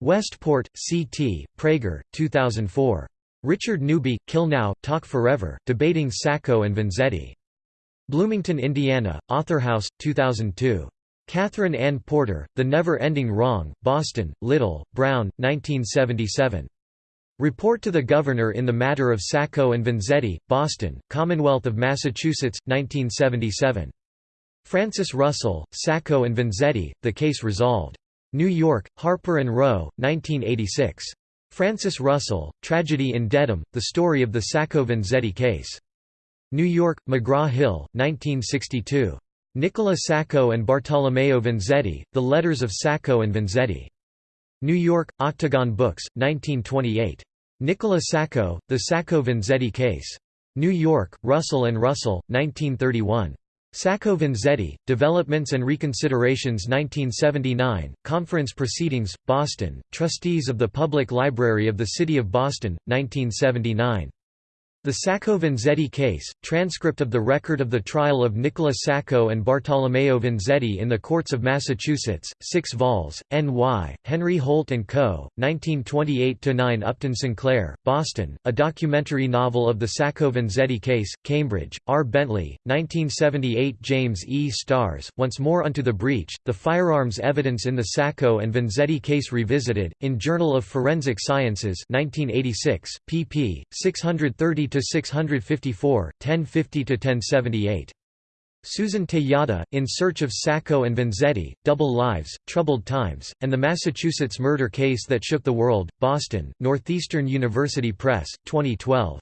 Westport, C.T., Praeger, 2004. Richard Newby, Kill Now, Talk Forever, Debating Sacco and Vanzetti. Bloomington, Indiana, Authorhouse, 2002. Katherine Anne Porter, The Never-Ending Wrong, Boston, Little, Brown, 1977. Report to the Governor in the Matter of Sacco and Vanzetti, Boston, Commonwealth of Massachusetts, 1977. Francis Russell, Sacco and Vanzetti, The Case Resolved. New York, Harper & Row, 1986. Francis Russell, Tragedy in Dedham, The Story of the Sacco-Vanzetti Case. New York, McGraw-Hill, 1962. Nicola Sacco and Bartolomeo Vanzetti, The Letters of Sacco and Vanzetti. New York, Octagon Books, 1928. Nicola Sacco, The Sacco-Vanzetti Case. New York, Russell & Russell, 1931. Sacco Vanzetti, Developments and Reconsiderations 1979, Conference Proceedings, Boston, Trustees of the Public Library of the City of Boston, 1979. The Sacco Vanzetti case, transcript of the record of the trial of Nicola Sacco and Bartolomeo Vanzetti in the courts of Massachusetts, 6 vols, N.Y., Henry Holt & Co., 1928–9 Upton Sinclair, Boston, a documentary novel of the Sacco Vanzetti case, Cambridge, R. Bentley, 1978 James E. Starrs, Once More Unto the Breach, The Firearms Evidence in the Sacco and Vanzetti Case Revisited, in Journal of Forensic Sciences 1986, pp. 630 to 654, 1050 to 1078. Susan Tejada, In Search of Sacco and Vanzetti, Double Lives, Troubled Times, and the Massachusetts Murder Case That Shook the World, Boston, Northeastern University Press, 2012.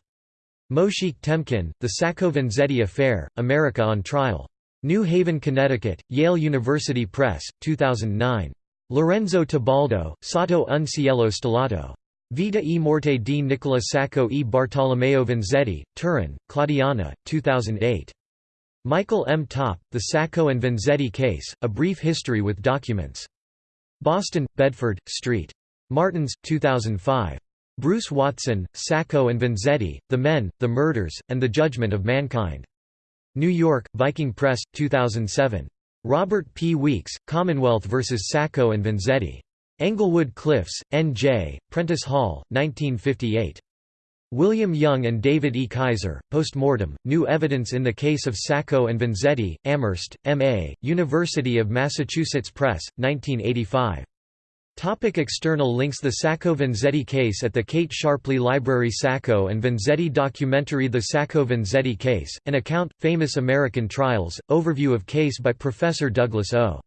Moshik Temkin, The Sacco Vanzetti Affair, America on Trial. New Haven, Connecticut, Yale University Press, 2009. Lorenzo Tibaldo, Sotto un cielo stellato. Vita e morte di Nicola Sacco e Bartolomeo Vanzetti, Turin, Claudiana, 2008. Michael M. Topp, The Sacco and Vanzetti Case, A Brief History with Documents. Boston, Bedford, St. Martins, 2005. Bruce Watson, Sacco and Vanzetti, The Men, the Murders, and the Judgment of Mankind. New York, Viking Press, 2007. Robert P. Weeks, Commonwealth vs. Sacco and Vanzetti. Englewood Cliffs, N.J., Prentice Hall, 1958. William Young and David E. Kaiser, Postmortem, New Evidence in the Case of Sacco and Vanzetti, Amherst, M.A., University of Massachusetts Press, 1985. Topic external links The Sacco-Vanzetti case at the Kate Sharpley Library Sacco and Vanzetti documentary The Sacco-Vanzetti case, an account, Famous American Trials, overview of case by Professor Douglas O.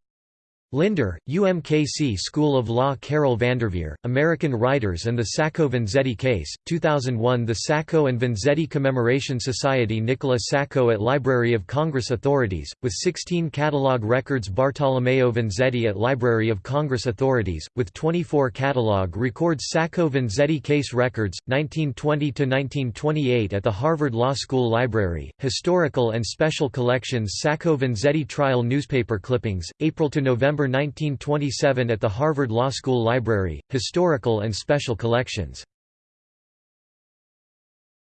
Linder, UMKC School of Law Carol Vanderveer, American Writers and the Sacco-Vanzetti Case, 2001 The Sacco and Vanzetti Commemoration Society Nicola Sacco at Library of Congress Authorities, with 16 catalog records Bartolomeo Vanzetti at Library of Congress Authorities, with 24 catalog records Sacco-Vanzetti Case Records, 1920–1928 at the Harvard Law School Library, Historical and Special Collections Sacco-Vanzetti Trial Newspaper Clippings, April to November November 1927 at the Harvard Law School Library, Historical and Special Collections